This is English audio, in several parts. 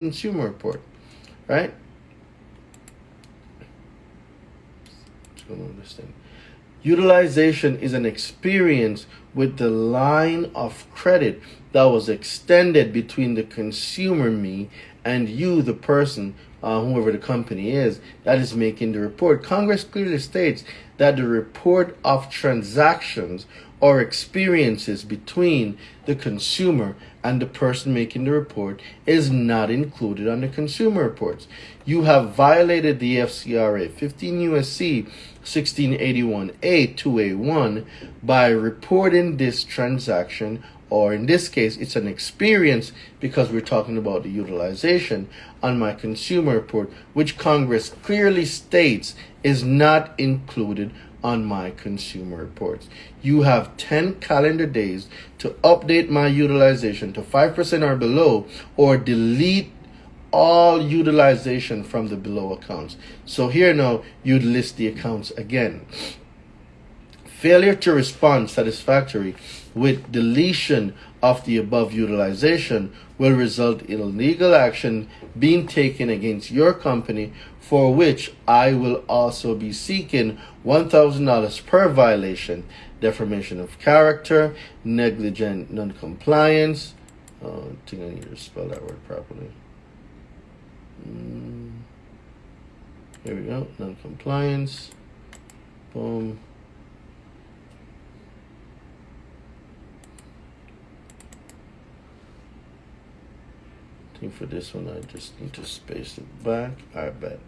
consumer report, right? Utilization is an experience with the line of credit that was extended between the consumer, me, and you, the person, uh, whoever the company is, that is making the report. Congress clearly states that the report of transactions or experiences between the consumer and the person making the report is not included on the consumer reports. You have violated the FCRA 15 USC 1681A 2A1 by reporting this transaction or in this case it's an experience because we're talking about the utilization on my consumer report which Congress clearly states is not included on my consumer reports. You have 10 calendar days to update my utilization to 5% or below or delete all utilization from the below accounts. So here now you'd list the accounts again. Failure to respond satisfactory with deletion of the above utilization will result in legal action being taken against your company for which I will also be seeking $1,000 per violation, defamation of character, negligent noncompliance. Oh, I think I need to spell that word properly. Mm. Here we go, noncompliance. Boom. I think for this one, I just need to space it back. I bet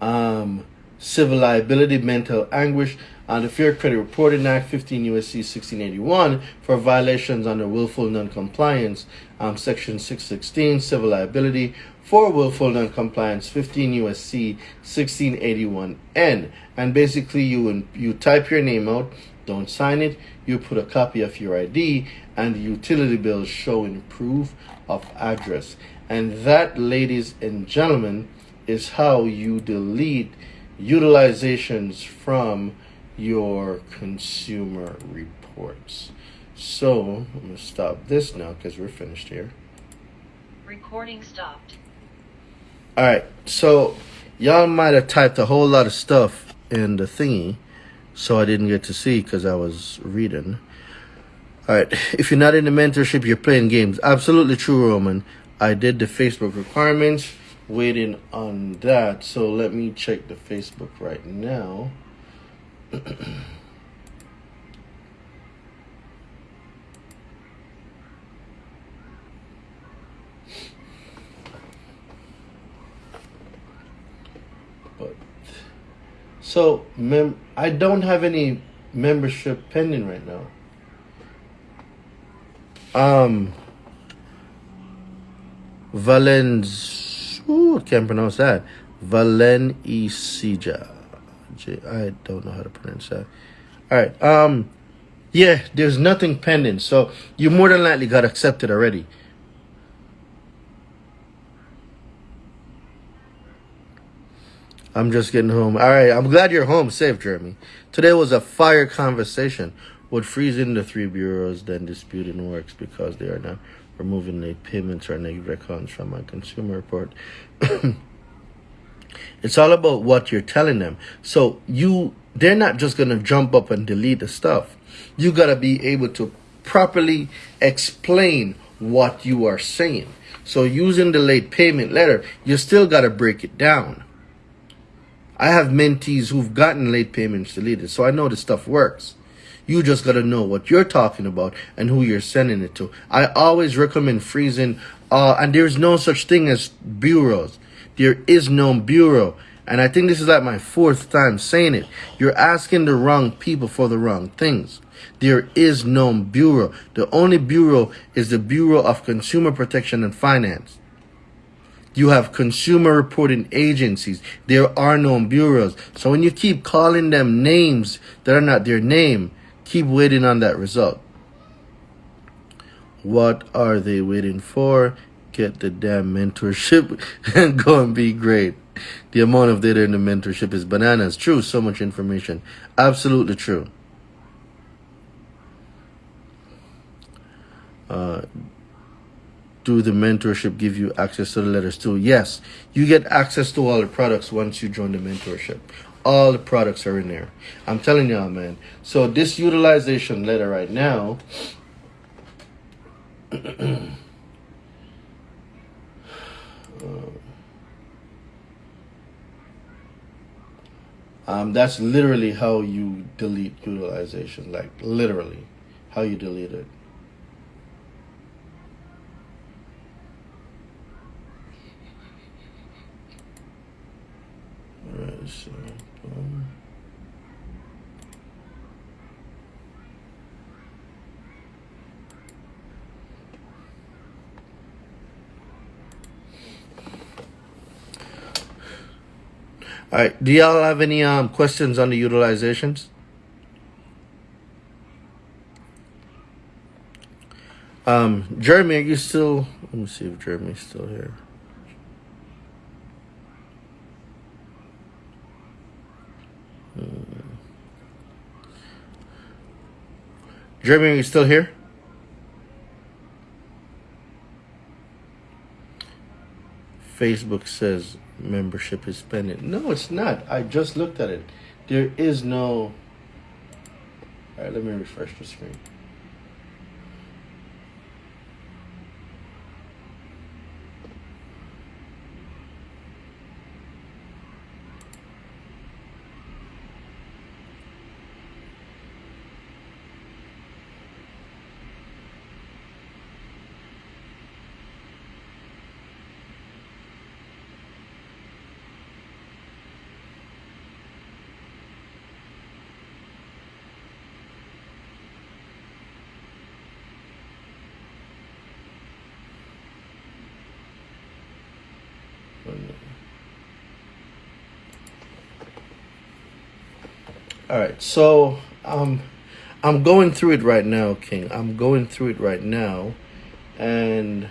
um, civil liability, mental anguish, the Fair Credit Reporting Act, 15 U.S.C. 1681, for violations under willful noncompliance, um, Section 616, civil liability for willful noncompliance, 15 U.S.C. 1681N. And basically, you you type your name out, don't sign it, you put a copy of your ID and the utility bill showing proof of address. And that, ladies and gentlemen, is how you delete utilizations from your consumer reports. So I'm going to stop this now because we're finished here. Recording stopped. All right, so y'all might have typed a whole lot of stuff in the thingy, so I didn't get to see because I was reading. All right, if you're not in the mentorship, you're playing games. Absolutely true, Roman. I did the Facebook requirements waiting on that. So let me check the Facebook right now. but so mem I don't have any membership pending right now. Um Valens Ooh, can't pronounce that. Valenicija. I don't know how to pronounce that. All right. Um, yeah, there's nothing pending, so you more than likely got accepted already. I'm just getting home. All right, I'm glad you're home safe, Jeremy. Today was a fire conversation. Would freezing the three bureaus then disputing works because they are not removing late payments or negative accounts from my consumer report. it's all about what you're telling them. So you they're not just going to jump up and delete the stuff. You got to be able to properly explain what you are saying. So using the late payment letter, you still got to break it down. I have mentees who've gotten late payments deleted, so I know the stuff works. You just got to know what you're talking about and who you're sending it to. I always recommend freezing, uh, and there's no such thing as bureaus. There is no bureau. And I think this is like my fourth time saying it. You're asking the wrong people for the wrong things. There is no bureau. The only bureau is the Bureau of Consumer Protection and Finance. You have consumer reporting agencies. There are no bureaus. So when you keep calling them names that are not their name, Keep waiting on that result. What are they waiting for? Get the damn mentorship and go and be great. The amount of data in the mentorship is bananas. True, so much information. Absolutely true. Uh, do the mentorship give you access to the letters too? Yes, you get access to all the products once you join the mentorship. All the products are in there. I'm telling y'all, man. So this utilization letter right now. um, that's literally how you delete utilization, like literally how you delete it. Alright, so boom. All right. Do y'all have any um questions on the utilizations? Um, Jeremy, are you still? Let me see if Jeremy's still here. Hmm. Jeremy, are you still here? Facebook says membership is pending. No, it's not. I just looked at it. There is no. All right, let me refresh the screen. All right, so um, I'm going through it right now, King. I'm going through it right now, and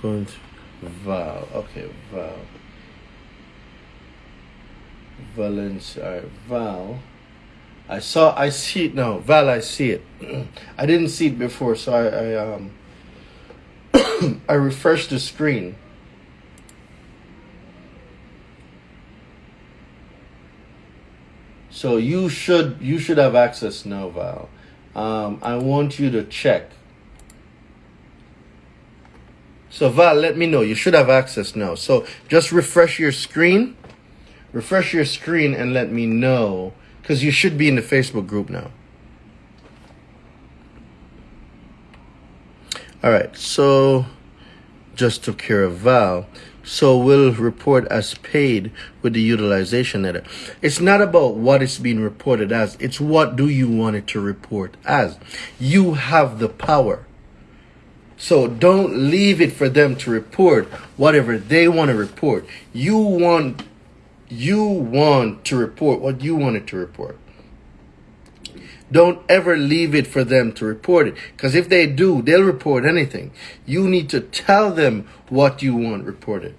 going through Val. Okay, Val. Valencia. All right, Val. I saw. I see it now. Val, I see it. I didn't see it before, so I, I um. I refreshed the screen. So you should you should have access now, Val. Um, I want you to check. So Val, let me know. You should have access now. So just refresh your screen. Refresh your screen and let me know. Because you should be in the Facebook group now. All right, so just took care of Val. So we'll report as paid with the utilization letter. It's not about what it's being reported as. It's what do you want it to report as. You have the power. So don't leave it for them to report whatever they want to report. You want you want to report what you want it to report. Don't ever leave it for them to report it. Because if they do, they'll report anything. You need to tell them what you want reported.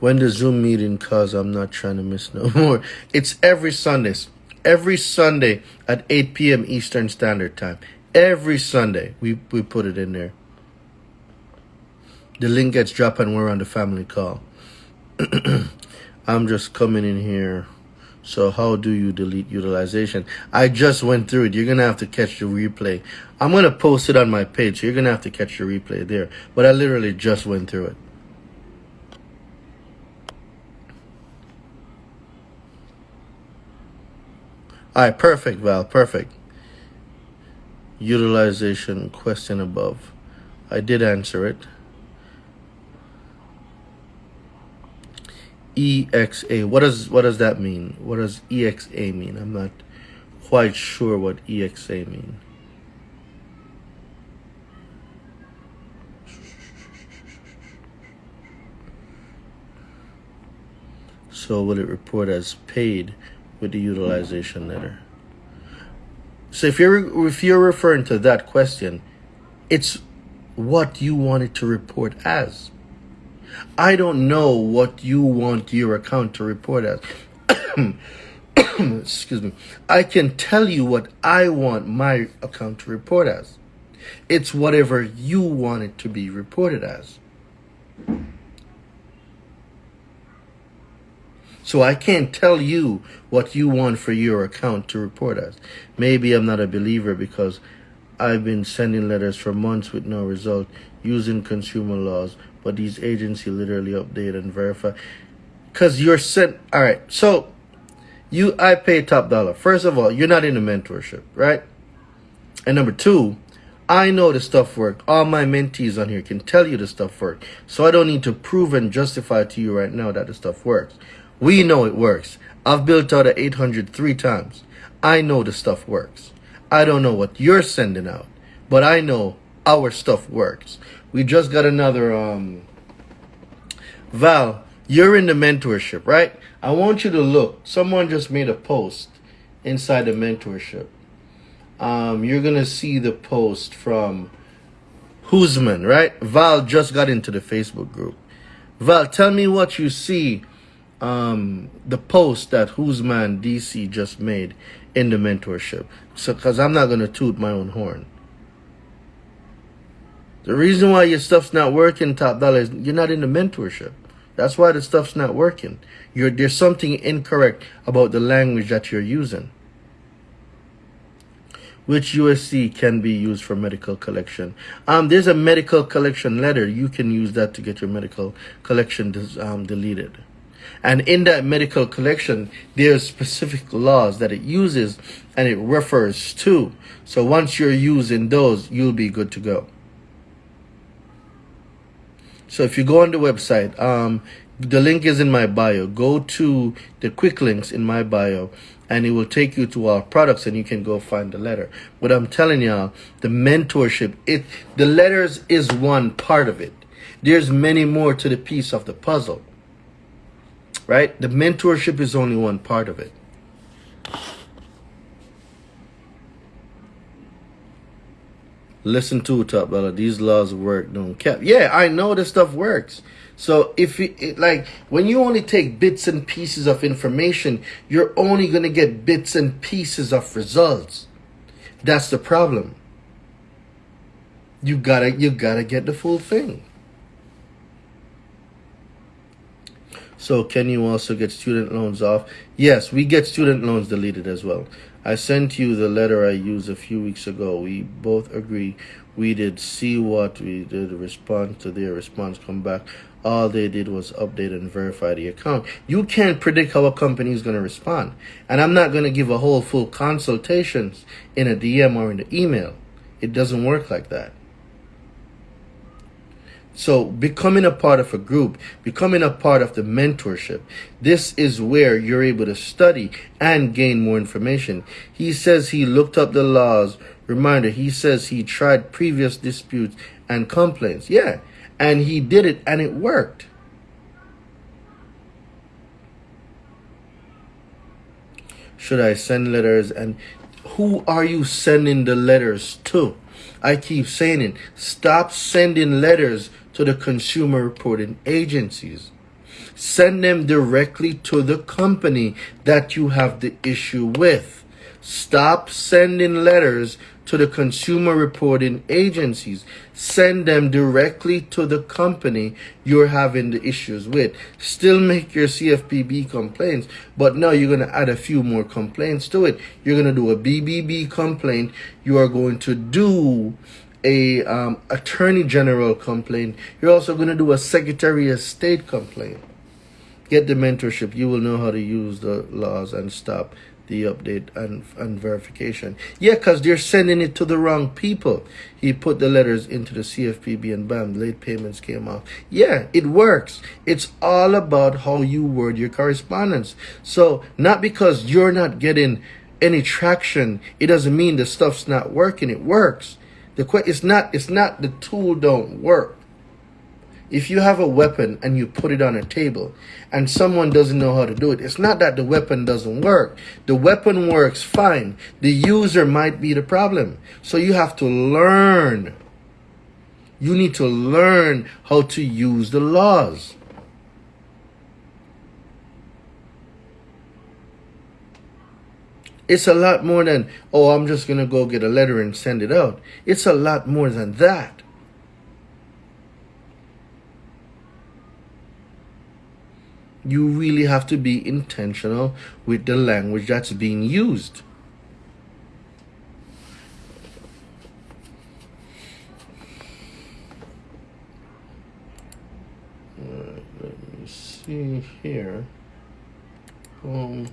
When the Zoom meeting, cause I'm not trying to miss no more. It's every Sundays. Every Sunday at 8 p.m. Eastern Standard Time. Every Sunday, we, we put it in there. The link gets dropped and we're on the family call. I'm just coming in here. So how do you delete utilization? I just went through it. You're going to have to catch the replay. I'm going to post it on my page. So you're going to have to catch the replay there. But I literally just went through it. All right, perfect, Val. Perfect utilization question above. I did answer it. EXA. What does what does that mean? What does EXA mean? I'm not quite sure what EXA mean. So will it report as paid with the utilization letter? So if you're if you're referring to that question, it's what you want it to report as. I don't know what you want your account to report as. Excuse me. I can tell you what I want my account to report as. It's whatever you want it to be reported as. So I can't tell you what you want for your account to report as. Maybe I'm not a believer because I've been sending letters for months with no result using consumer laws, but these agencies literally update and verify. Cause you're sent. All right. So you, I pay top dollar. First of all, you're not in a mentorship, right? And number two, I know the stuff work. All my mentees on here can tell you the stuff work. So I don't need to prove and justify to you right now that the stuff works. We know it works. I've built out a 800 three times. I know the stuff works. I don't know what you're sending out, but I know our stuff works. We just got another um Val, you're in the mentorship, right? I want you to look. Someone just made a post inside the mentorship. Um, you're gonna see the post from Husman, right? Val just got into the Facebook group. Val, tell me what you see um, the post that Who's Man DC just made in the mentorship. So, because I'm not going to toot my own horn. The reason why your stuff's not working, top dollar, is you're not in the mentorship. That's why the stuff's not working. You're, there's something incorrect about the language that you're using. Which USC can be used for medical collection? Um, there's a medical collection letter. You can use that to get your medical collection um, deleted. And in that medical collection, there's specific laws that it uses and it refers to. So once you're using those, you'll be good to go. So if you go on the website, um, the link is in my bio. Go to the quick links in my bio and it will take you to our products and you can go find the letter. But I'm telling y'all, the mentorship, it the letters is one part of it. There's many more to the piece of the puzzle right? The mentorship is only one part of it. Listen to it, top brother. These laws work, don't cap. Yeah, I know this stuff works. So if it, it, like when you only take bits and pieces of information, you're only gonna get bits and pieces of results. That's the problem. You gotta you gotta get the full thing. So can you also get student loans off? Yes, we get student loans deleted as well. I sent you the letter I used a few weeks ago. We both agree we did see what we did respond to their response come back. All they did was update and verify the account. You can't predict how a company is going to respond. And I'm not going to give a whole full consultations in a DM or in the email. It doesn't work like that. So becoming a part of a group, becoming a part of the mentorship, this is where you're able to study and gain more information. He says he looked up the laws. Reminder, he says he tried previous disputes and complaints. Yeah, and he did it and it worked. Should I send letters and who are you sending the letters to? I keep saying it. Stop sending letters to the consumer reporting agencies. Send them directly to the company that you have the issue with. Stop sending letters to the consumer reporting agencies. Send them directly to the company you're having the issues with. Still make your CFPB complaints, but now you're going to add a few more complaints to it. You're going to do a BBB complaint. You are going to do a um, attorney general complaint. You're also going to do a secretary of state complaint. Get the mentorship. You will know how to use the laws and stop the update and, and verification. Yeah, because they're sending it to the wrong people. He put the letters into the CFPB and bam, late payments came off. Yeah, it works. It's all about how you word your correspondence. So not because you're not getting any traction, it doesn't mean the stuff's not working. It works. The question it's not it's not the tool don't work. If you have a weapon and you put it on a table and someone doesn't know how to do it, it's not that the weapon doesn't work. The weapon works fine. The user might be the problem. So you have to learn You need to learn how to use the laws. It's a lot more than, oh, I'm just going to go get a letter and send it out. It's a lot more than that. You really have to be intentional with the language that's being used. Alright, let me see here. Um,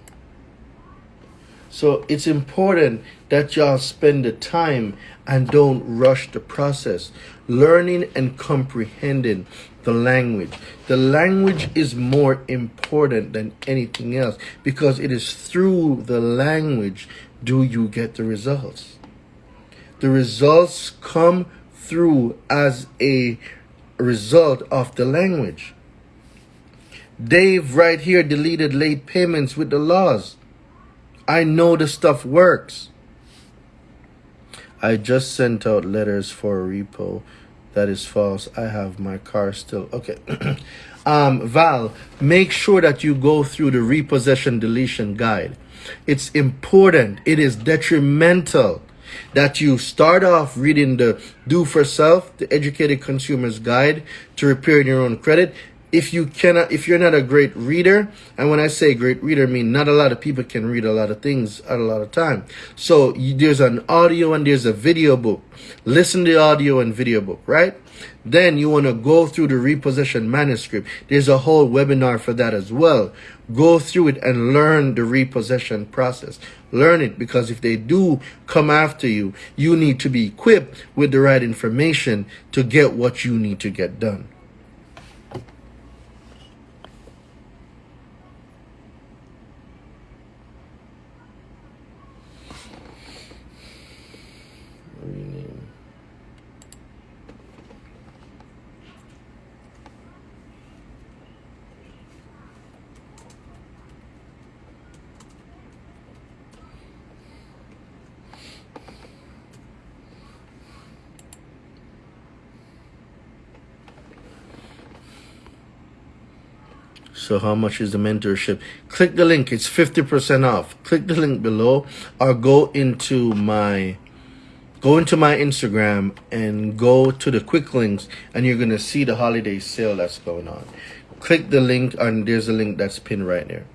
so it's important that y'all spend the time and don't rush the process. Learning and comprehending the language. The language is more important than anything else because it is through the language do you get the results. The results come through as a result of the language. Dave right here deleted late payments with the laws. I know the stuff works. I just sent out letters for a repo. That is false. I have my car still. Okay. um, Val, make sure that you go through the repossession deletion guide. It's important. It is detrimental that you start off reading the Do for Self, the Educated Consumer's Guide to Repairing Your Own Credit if you cannot if you're not a great reader and when i say great reader I mean not a lot of people can read a lot of things at a lot of time. So you, there's an audio and there's a video book. Listen to the audio and video book right? Then you want to go through the repossession manuscript. There's a whole webinar for that as well. Go through it and learn the repossession process. Learn it because if they do come after you you need to be equipped with the right information to get what you need to get done So how much is the mentorship? Click the link. It's 50% off. Click the link below or go into my go into my Instagram and go to the quick links and you're going to see the holiday sale that's going on. Click the link and there's a link that's pinned right there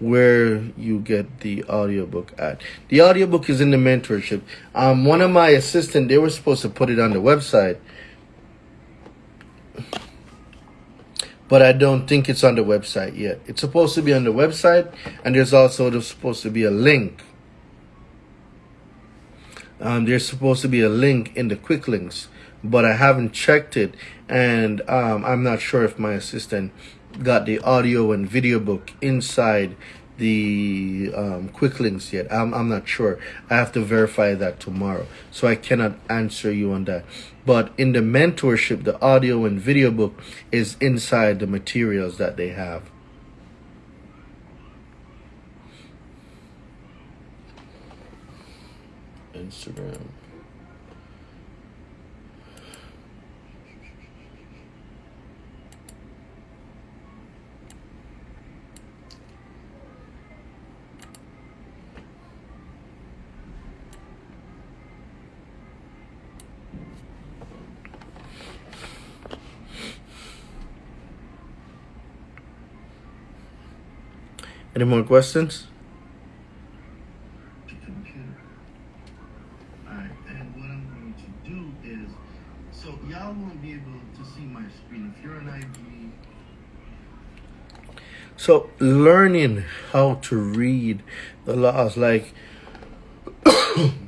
where you get the audiobook at. The audiobook is in the mentorship. Um, one of my assistant, they were supposed to put it on the website but I don't think it's on the website yet. It's supposed to be on the website, and there's also there's supposed to be a link. Um, there's supposed to be a link in the quick links, but I haven't checked it, and um, I'm not sure if my assistant got the audio and video book inside the um, quick links yet. I'm, I'm not sure. I have to verify that tomorrow. So I cannot answer you on that. But in the mentorship, the audio and video book is inside the materials that they have. Instagram. Any more questions? So y'all won't be able to see my screen. If you're an IG, so learning how to read the laws, like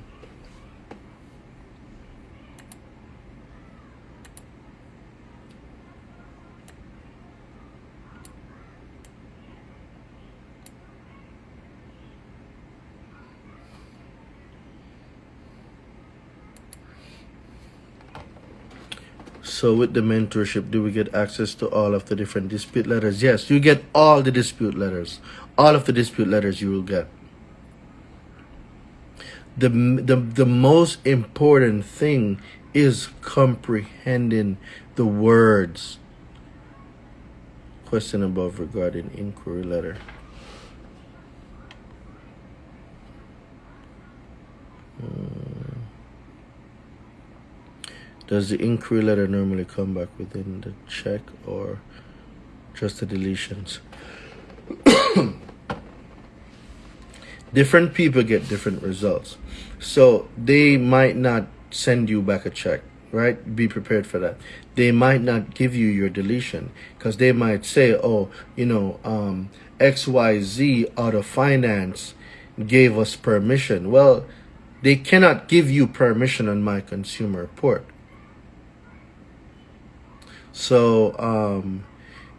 So with the mentorship, do we get access to all of the different dispute letters? Yes, you get all the dispute letters. All of the dispute letters you will get. The, the, the most important thing is comprehending the words. Question above regarding inquiry letter. Hmm. Does the inquiry letter normally come back within the check or just the deletions? different people get different results. So they might not send you back a check, right? Be prepared for that. They might not give you your deletion because they might say, oh, you know, um, XYZ of Finance gave us permission. Well, they cannot give you permission on my consumer report. So um,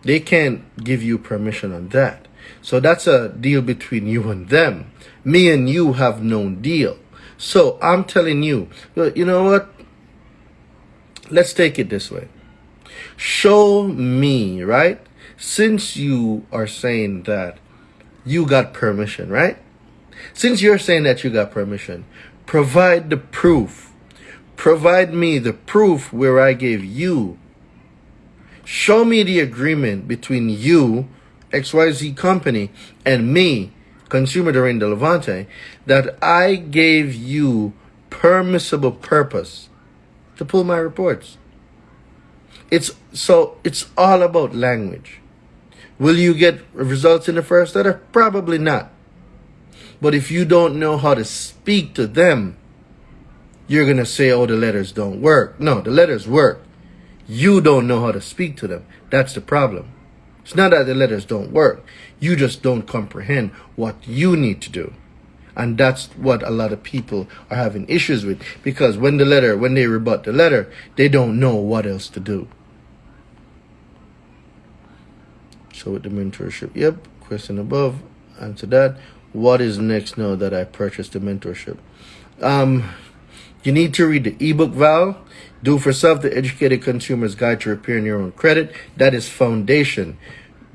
they can't give you permission on that. So that's a deal between you and them. Me and you have no deal. So I'm telling you, you know what? Let's take it this way. Show me, right? Since you are saying that you got permission, right? Since you're saying that you got permission, provide the proof. Provide me the proof where I gave you. Show me the agreement between you XYZ company and me, consumer during the Levante, that I gave you permissible purpose to pull my reports. It's so it's all about language. Will you get results in the first letter? Probably not. But if you don't know how to speak to them, you're going to say, oh, the letters don't work. No, the letters work. You don't know how to speak to them. That's the problem. It's not that the letters don't work. You just don't comprehend what you need to do. And that's what a lot of people are having issues with. Because when the letter, when they rebut the letter, they don't know what else to do. So with the mentorship, yep, question above, answer that. What is next now that I purchased the mentorship? Um, you need to read the ebook Val. Do for self the educated consumer's guide to repairing your own credit. That is foundation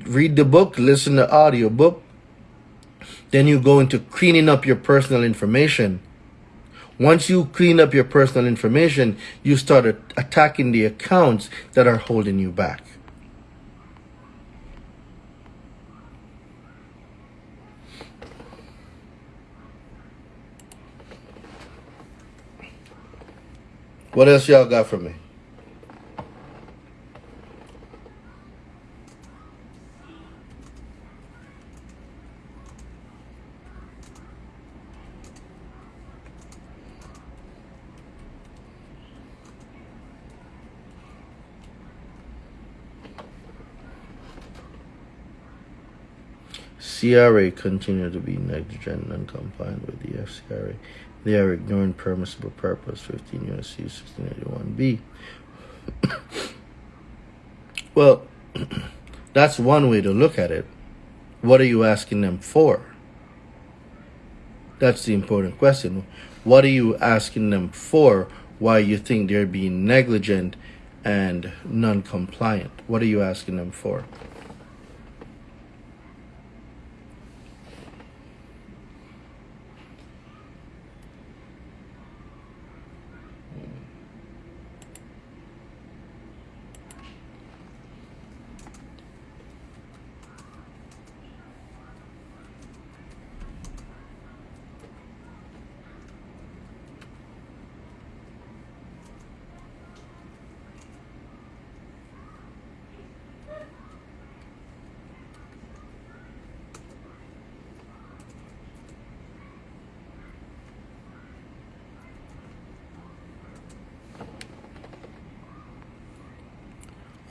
read the book, listen to audio book. Then you go into cleaning up your personal information. Once you clean up your personal information, you start attacking the accounts that are holding you back. What else y'all got for me? CRA continue to be negligent and compliant with the FCRA. They are ignoring permissible purpose 15 USC 1681B. well, that's one way to look at it. What are you asking them for? That's the important question. What are you asking them for? Why you think they're being negligent and non-compliant? What are you asking them for?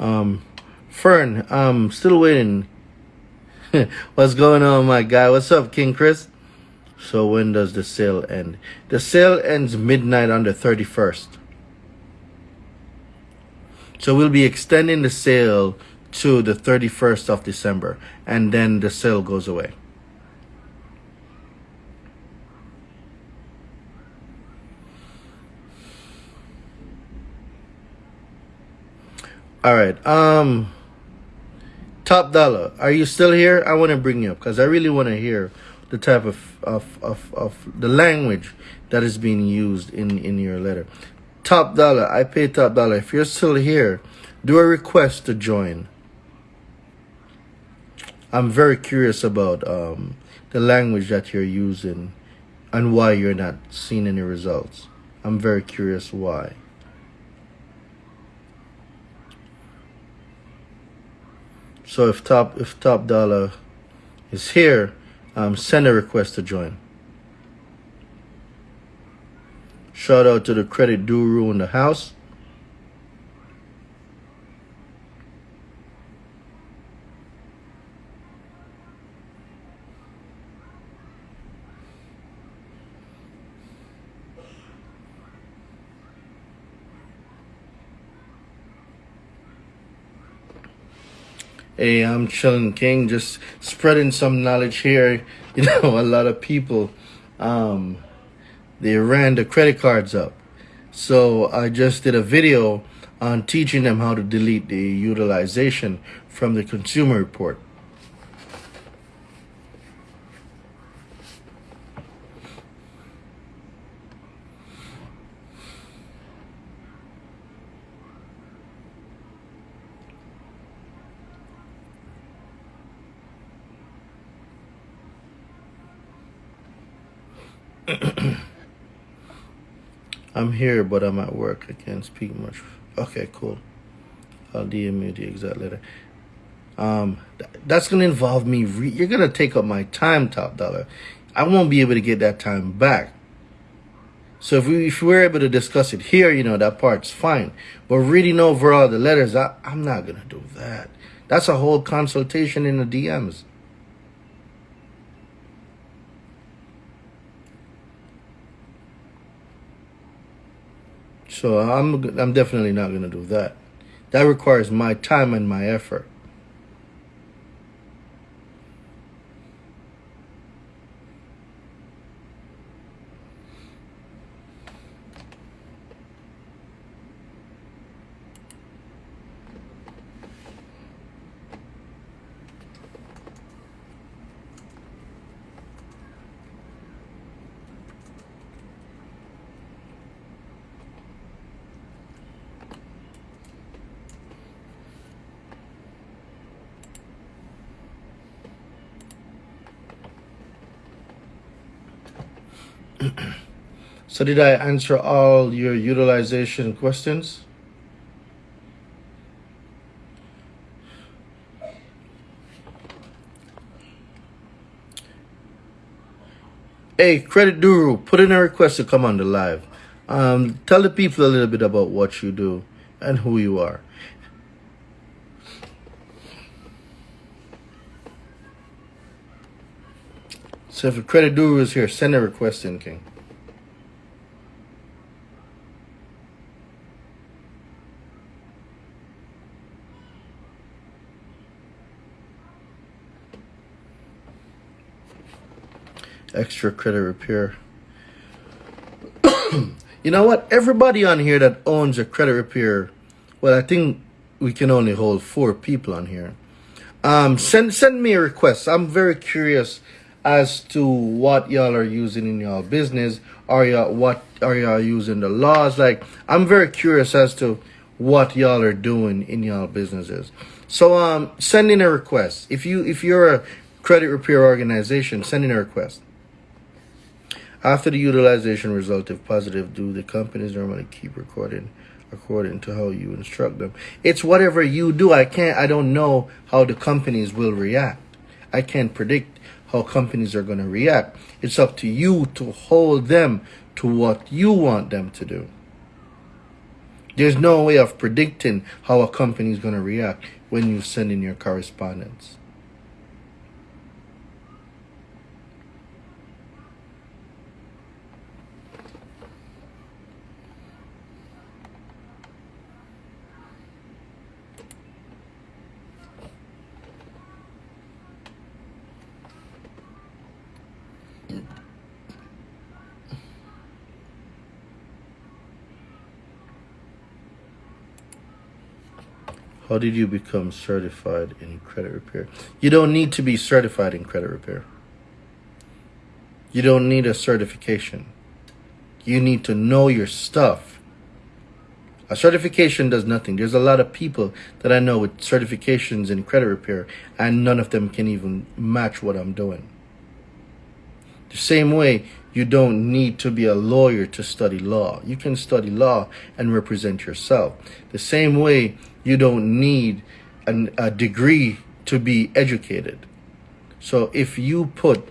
Um, Fern, I'm still waiting. What's going on, my guy? What's up, King Chris? So when does the sale end? The sale ends midnight on the 31st. So we'll be extending the sale to the 31st of December and then the sale goes away. All right. Um, top dollar. Are you still here? I want to bring you up because I really want to hear the type of, of, of, of the language that is being used in, in your letter. Top dollar. I pay top dollar. If you're still here, do a request to join. I'm very curious about um, the language that you're using and why you're not seeing any results. I'm very curious why. So if top if top dollar is here, um, send a request to join. Shout out to the credit guru in the house. Hey, I'm chilling king, just spreading some knowledge here. You know, a lot of people, um, they ran the credit cards up. So I just did a video on teaching them how to delete the utilization from the consumer report. I'm here, but I'm at work. I can't speak much. Okay, cool. I'll DM you the exact letter. Um, th- that's gonna involve me. Re- you're gonna take up my time, top dollar. I won't be able to get that time back. So if we if we're able to discuss it here, you know that part's fine. But reading over all the letters, I, I'm not gonna do that. That's a whole consultation in the DMs. So I'm I'm definitely not going to do that. That requires my time and my effort. So did I answer all your utilization questions? Hey, Credit Guru, put in a request to come on the live. Um, tell the people a little bit about what you do and who you are. So if a Credit Guru is here, send a request in, King. extra credit repair. you know what? Everybody on here that owns a credit repair, well, I think we can only hold four people on here. Um, send send me a request. I'm very curious as to what y'all are using in y'all business. Are y'all what are y'all using the laws? Like, I'm very curious as to what y'all are doing in y'all businesses. So um, send in a request. If you if you're a credit repair organization, send in a request. After the utilization result, if positive, do the companies normally keep recording according to how you instruct them? It's whatever you do. I can't, I don't know how the companies will react. I can't predict how companies are going to react. It's up to you to hold them to what you want them to do. There's no way of predicting how a company is going to react when you send in your correspondence. How did you become certified in credit repair? You don't need to be certified in credit repair. You don't need a certification. You need to know your stuff. A certification does nothing. There's a lot of people that I know with certifications in credit repair, and none of them can even match what I'm doing. The same way, you don't need to be a lawyer to study law. You can study law and represent yourself. The same way, you don't need an, a degree to be educated. So if you put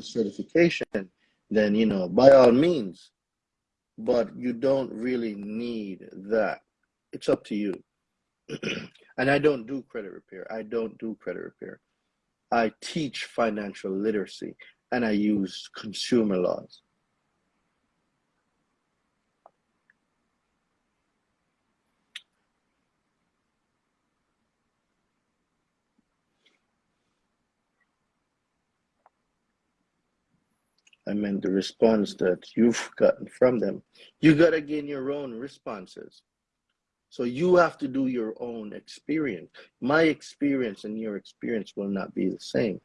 certification, then you know by all means, but you don't really need that. It's up to you. And I don't do credit repair. I don't do credit repair. I teach financial literacy and I use consumer laws. I meant the response that you've gotten from them. You got to gain your own responses. So you have to do your own experience. My experience and your experience will not be the same.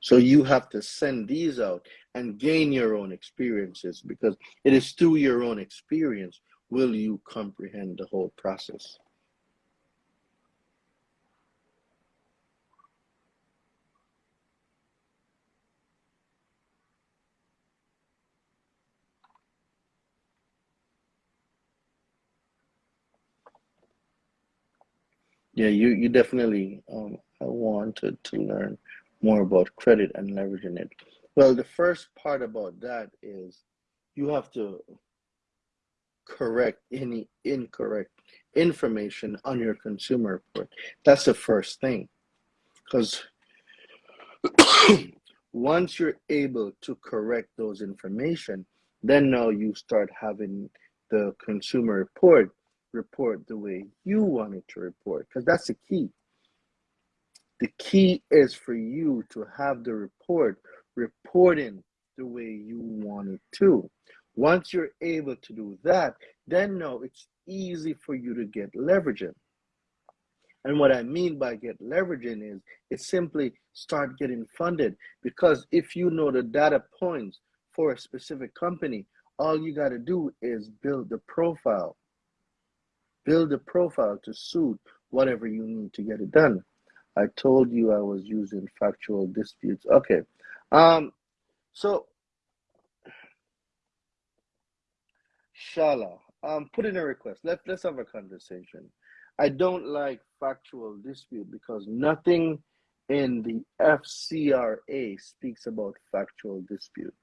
So you have to send these out and gain your own experiences because it is through your own experience will you comprehend the whole process. Yeah, you, you definitely um, wanted to learn more about credit and leveraging it. Well, the first part about that is you have to correct any incorrect information on your consumer report. That's the first thing. Because once you're able to correct those information, then now you start having the consumer report report the way you want it to report because that's the key. The key is for you to have the report reporting the way you want it to. Once you're able to do that, then no, it's easy for you to get leveraging. And what I mean by get leveraging is it's simply start getting funded because if you know the data points for a specific company, all you got to do is build the profile Build a profile to suit whatever you need to get it done. I told you I was using factual disputes. Okay. Um, so, Shala, um, put in a request. Let, let's have a conversation. I don't like factual dispute because nothing in the FCRA speaks about factual dispute.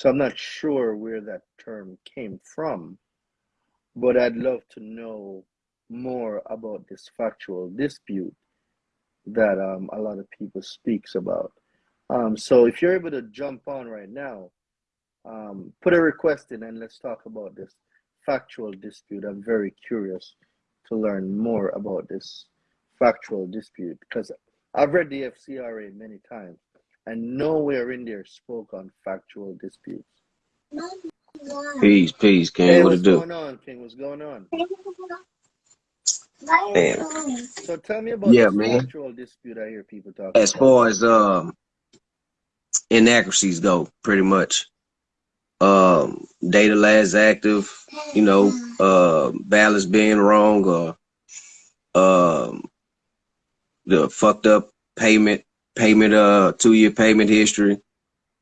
So I'm not sure where that term came from, but I'd love to know more about this factual dispute that um, a lot of people speaks about. Um, so if you're able to jump on right now, um, put a request in and let's talk about this factual dispute. I'm very curious to learn more about this factual dispute because I've read the FCRA many times and nowhere in there spoke on factual disputes. Peace, peace, King. Hey, what what's it do? going on, King? What's going on? Man. So tell me about Yeah, man. factual dispute I hear people talking As about. far as um inaccuracies go, pretty much. Um data last active, you know, uh balance being wrong or um the fucked up payment, payment uh two year payment history,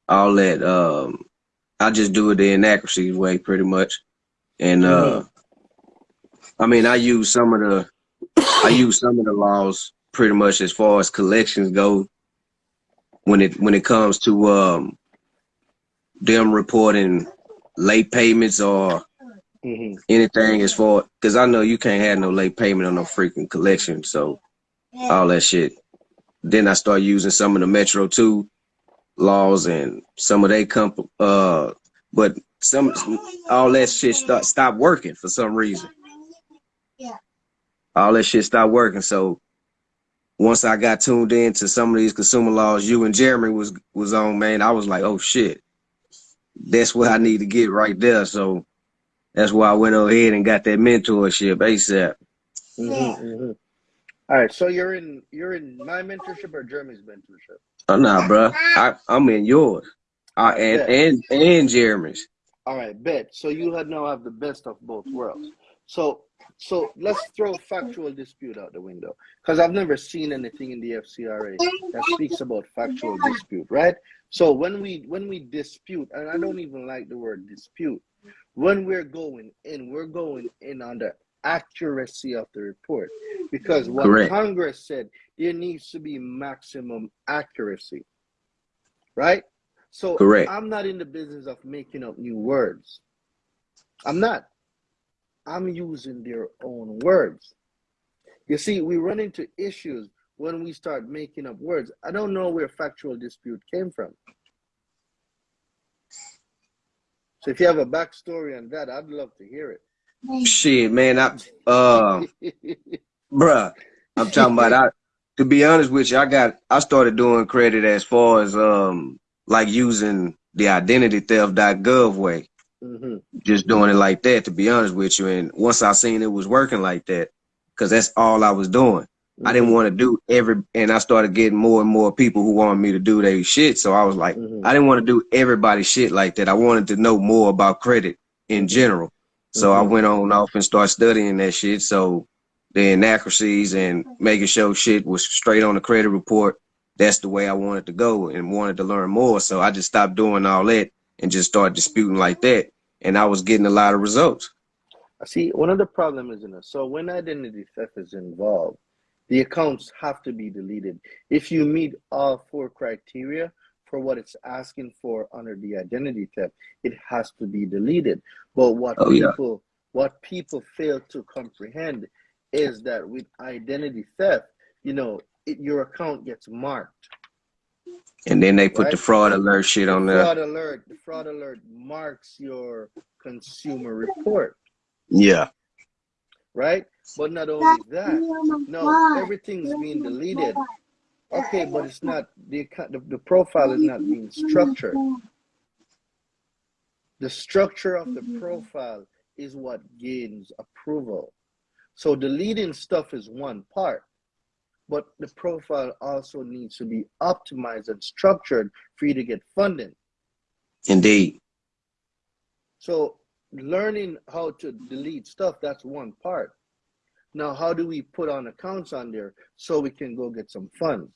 all that um I just do it the inaccuracy way pretty much. And uh I mean I use some of the I use some of the laws pretty much as far as collections go when it when it comes to um them reporting late payments or hmm anything as far because I know you can't have no late payment on no freaking collection, so all that shit. Then I start using some of the Metro 2 laws and some of they comp uh but some all that shit start stop working for some reason. Yeah. All that shit stopped working. So once I got tuned in to some of these consumer laws you and Jeremy was was on, man, I was like, oh shit. That's what I need to get right there. So that's why I went ahead and got that mentorship ASAP. hmm hmm All right, so you're in you're in my mentorship or Jeremy's mentorship. Oh, nah, bro. I, I'm in yours. I, and, Yeah. and, and Jeremy's. All right, bet. So you had now have the best of both worlds. So so let's throw factual dispute out the window because I've never seen anything in the FCRA that speaks about factual dispute, right? So when we when we dispute, and I don't even like the word dispute, when we're going in, we're going in on the accuracy of the report because what Correct. Congress said there needs to be maximum accuracy, right? So Correct. I'm not in the business of making up new words. I'm not. I'm using their own words. You see, we run into issues when we start making up words. I don't know where factual dispute came from. So if you have a backstory on that, I'd love to hear Shit, man. I, uh, it. bruh, I'm talking about, I, to be honest with you, I got, I started doing credit as far as, um, like using the identity theft.gov way. hmm just doing it like that, to be honest with you. And once I seen it was working like that, because that's all I was doing. I didn't want to do every, and I started getting more and more people who wanted me to do their shit. So I was like, Mhm. I didn't want to do everybody's shit like that. I wanted to know more about credit in general. So I Mhm. went on off and started studying that shit. So the inaccuracies and making sure shit was straight on the credit report. That's the way I wanted to go and wanted to learn more. So I just stopped doing all that and just started disputing like that. And I was getting a lot of results. See, one of the problems is in it. So when identity theft is involved, the accounts have to be deleted. If you meet all four criteria for what it's asking for under the identity theft, it has to be deleted. But what Oh, yeah. people what people fail to comprehend is that with identity theft, you know, it, your account gets marked. And then they put the fraud alert shit The on there. fraud alert, the fraud alert marks your consumer report. Yeah. right? But not only that, no, everything's being deleted. Okay, but it's not the account- the, the profile is not being structured. The structure of the profile is what gains approval. So deleting stuff is one part, but the profile also needs to be optimized and structured for you to get funding. Indeed. So learning how to delete stuff, that's one part. Now, how do we put on accounts on there so we can go get some funds?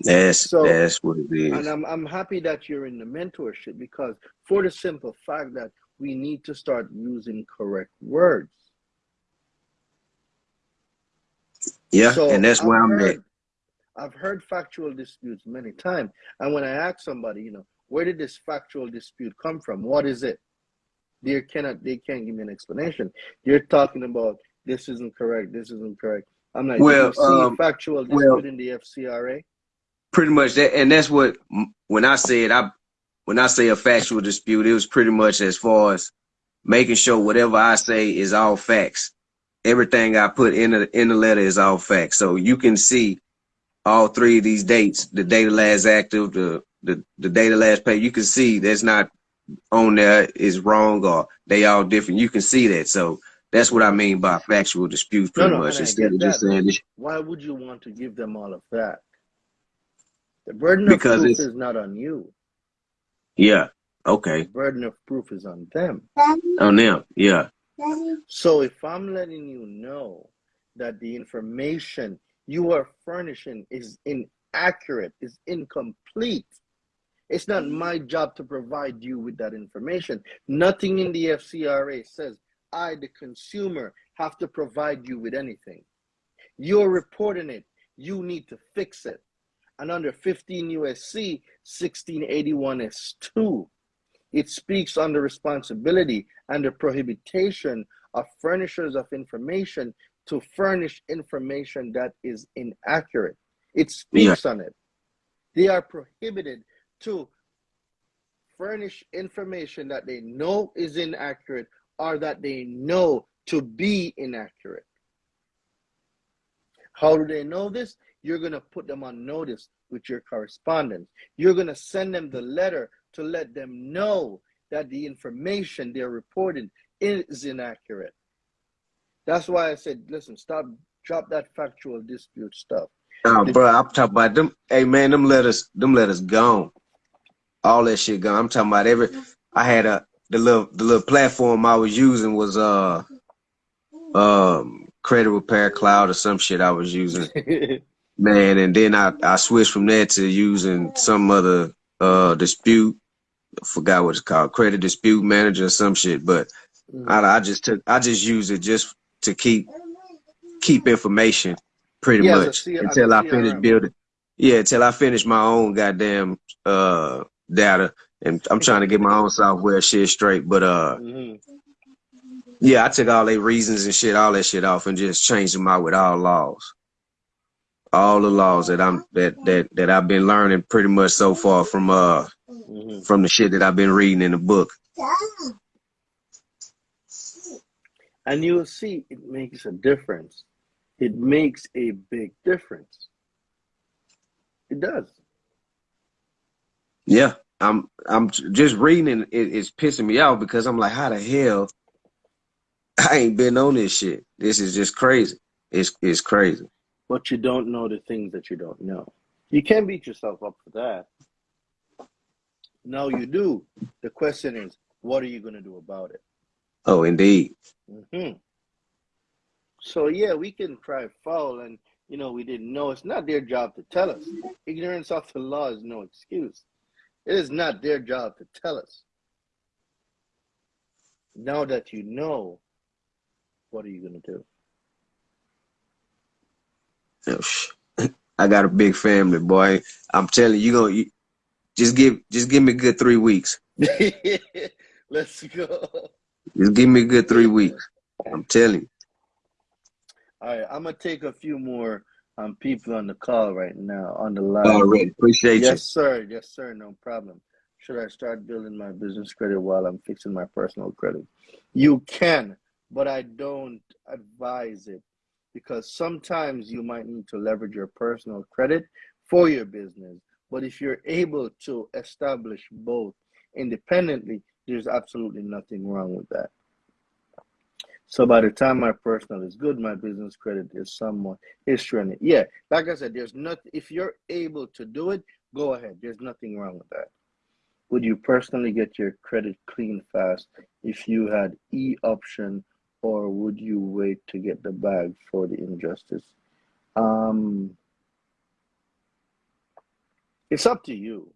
That's So- that's what it And. I'm, I'm happy that you're in the mentorship because for the simple fact that we need to start using correct words. Yeah, So and that's where I've I'm at. I've heard factual disputes many times. And when I ask somebody, you know, where did this factual dispute come from? What is it? They cannot they can't give me an explanation. You're talking about this isn't correct, this isn't correct. I'm like, Well, did you see um, factual dispute well- in the FCRA? Pretty much that, and that's what when I said I when I say a factual dispute, it was pretty much as far as making sure whatever I say is all facts. Everything I put in the in the letter is all facts. So you can see all three of these dates, the data last active, the the, the data last pay, you can see that's not on there is wrong or they all different. You can see that. So that's what I mean by factual disputes pretty no, much. Instead of just saying this Why would you want to give them all of that? The burden Because of proof is not on you. Yeah. Okay. The burden of proof is on them. On them. Yeah. So if I'm letting you know that the information you are furnishing is inaccurate, is incomplete, it's not my job to provide you with that information. Nothing in the FCRA says I, the consumer, have to provide you with anything. You're reporting it. You need to fix it. And under 15 USC 1681 S2, it speaks on the responsibility and the prohibition of furnishers of information to furnish information that is inaccurate. It speaks on it. They are prohibited to furnish information that they know is inaccurate or that they know to be inaccurate. How do they know this? You're going to put them on notice with your correspondence. You're going to send them the letter to let them know that the information they're reporting is inaccurate. That's why I said, listen, stop drop that factual dispute stuff. Oh, bro, I'm talking about them. Hey, man, them letters, them letters gone. All that shit gone. I'm talking about every. I had a the little the little platform I was using was uh um credit repair cloud or some shit I was using. man, and then I I switched from that to using some other uh dispute. I forgot what it's called, credit dispute manager or some shit. But Mm. I, I just took I just use it just to keep keep information pretty Yeah, much until I finish building. Yeah, until I finish my own goddamn uh data, and I'm trying to get my own software shit straight. But uh, Mhm. yeah, I took all their reasons and shit, all that shit off, and just changed them out with all laws, all the laws that I'm that that that I've been learning pretty much so far from uh Mhm. from the shit that I've been reading in the book. And you'll see it makes a difference. It makes a big difference. It does. Yeah, I'm I'm just reading it, it's pissing me off because I'm like, how the hell I ain't been on this shit. This is just crazy. It's it's crazy. But you don't know the things that you don't know. You can't beat yourself up for that. No, you do. The question is, what are you going to do about it? Oh, indeed. hmm So yeah, we can cry foul, and you know we didn't know. It's not their job to tell us. Ignorance of the law is no excuse. It is not their job to tell us. Now that you know, what are you gonna do? Oh, I got a big family, boy. I'm telling you, you gonna just give just give me a good three weeks. Let's go. Just give me a good three weeks. I'm telling you. All right, I'm gonna take a few more um people on the call right now on the line. All right, appreciate you. Yes, sir. Yes, sir. No problem. Should I start building my business credit while I'm fixing my personal credit? You can, but I don't advise it because sometimes you might need to leverage your personal credit for your business. But if you're able to establish both independently, there's absolutely nothing wrong with that. So by the time my personal is good, my business credit is somewhat is trending. Yeah, like I said, there's not if you're able to do it, go ahead. There's nothing wrong with that. Would you personally get your credit clean fast if you had e option, or would you wait to get the bag for the injustice? Um, it's up to you.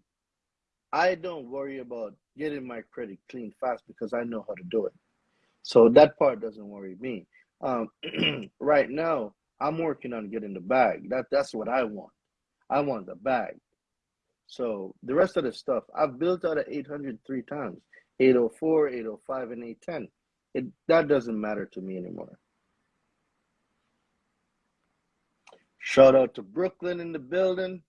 I don't worry about getting my credit clean fast because I know how to do it. So that part doesn't worry me. Um, right now, I'm working on getting the bag. That that's what I want. I want the bag. So the rest of the stuff, I've built out of 800 three times 804, 805, and 810. It, that doesn't matter to me anymore. Shout out to Brooklyn in the building.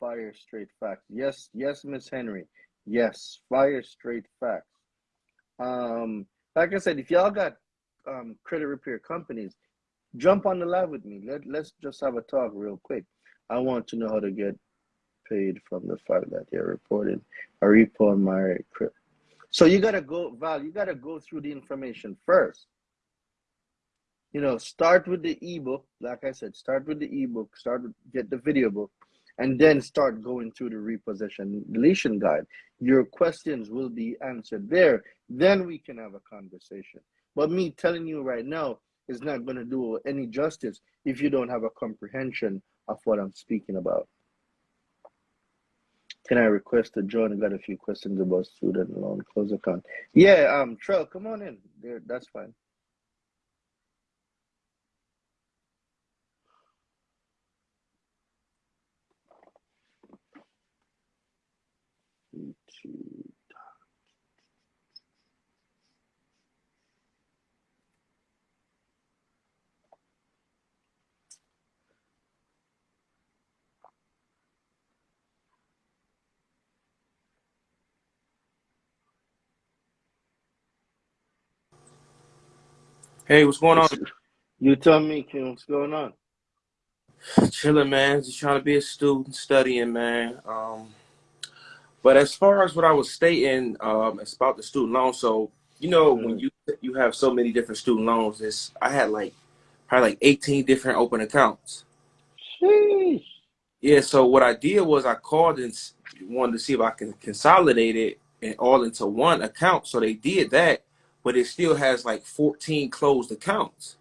Fire straight facts. Yes, yes, Miss Henry. Yes, fire straight facts. Um, like I said, if y'all got um, credit repair companies, jump on the live with me. Let let's just have a talk real quick. I want to know how to get paid from the fact that they're reported a repo on my credit. So you gotta go, Val. You gotta go through the information first. You know, start with the ebook. Like I said, start with the ebook. Start with get the video book, and then start going through the repossession deletion guide. Your questions will be answered there. Then we can have a conversation. But me telling you right now is not going to do any justice if you don't have a comprehension of what I'm speaking about. Can I request to join? I got a few questions about student loan close account. Yeah, um, Trell, come on in. There, that's fine. Hey, what's going on? You tell me, Kim, what's going on? Chilling, man. Just trying to be a student, studying, man. Um, but as far as what I was stating, um, it's about the student loan. So you know when Mm. you you have so many different student loans, it's I had like probably like 18 different open accounts. Sheesh. Yeah, so what I did was I called and wanted to see if I can consolidate it and all into one account. So they did that, but it still has like 14 closed accounts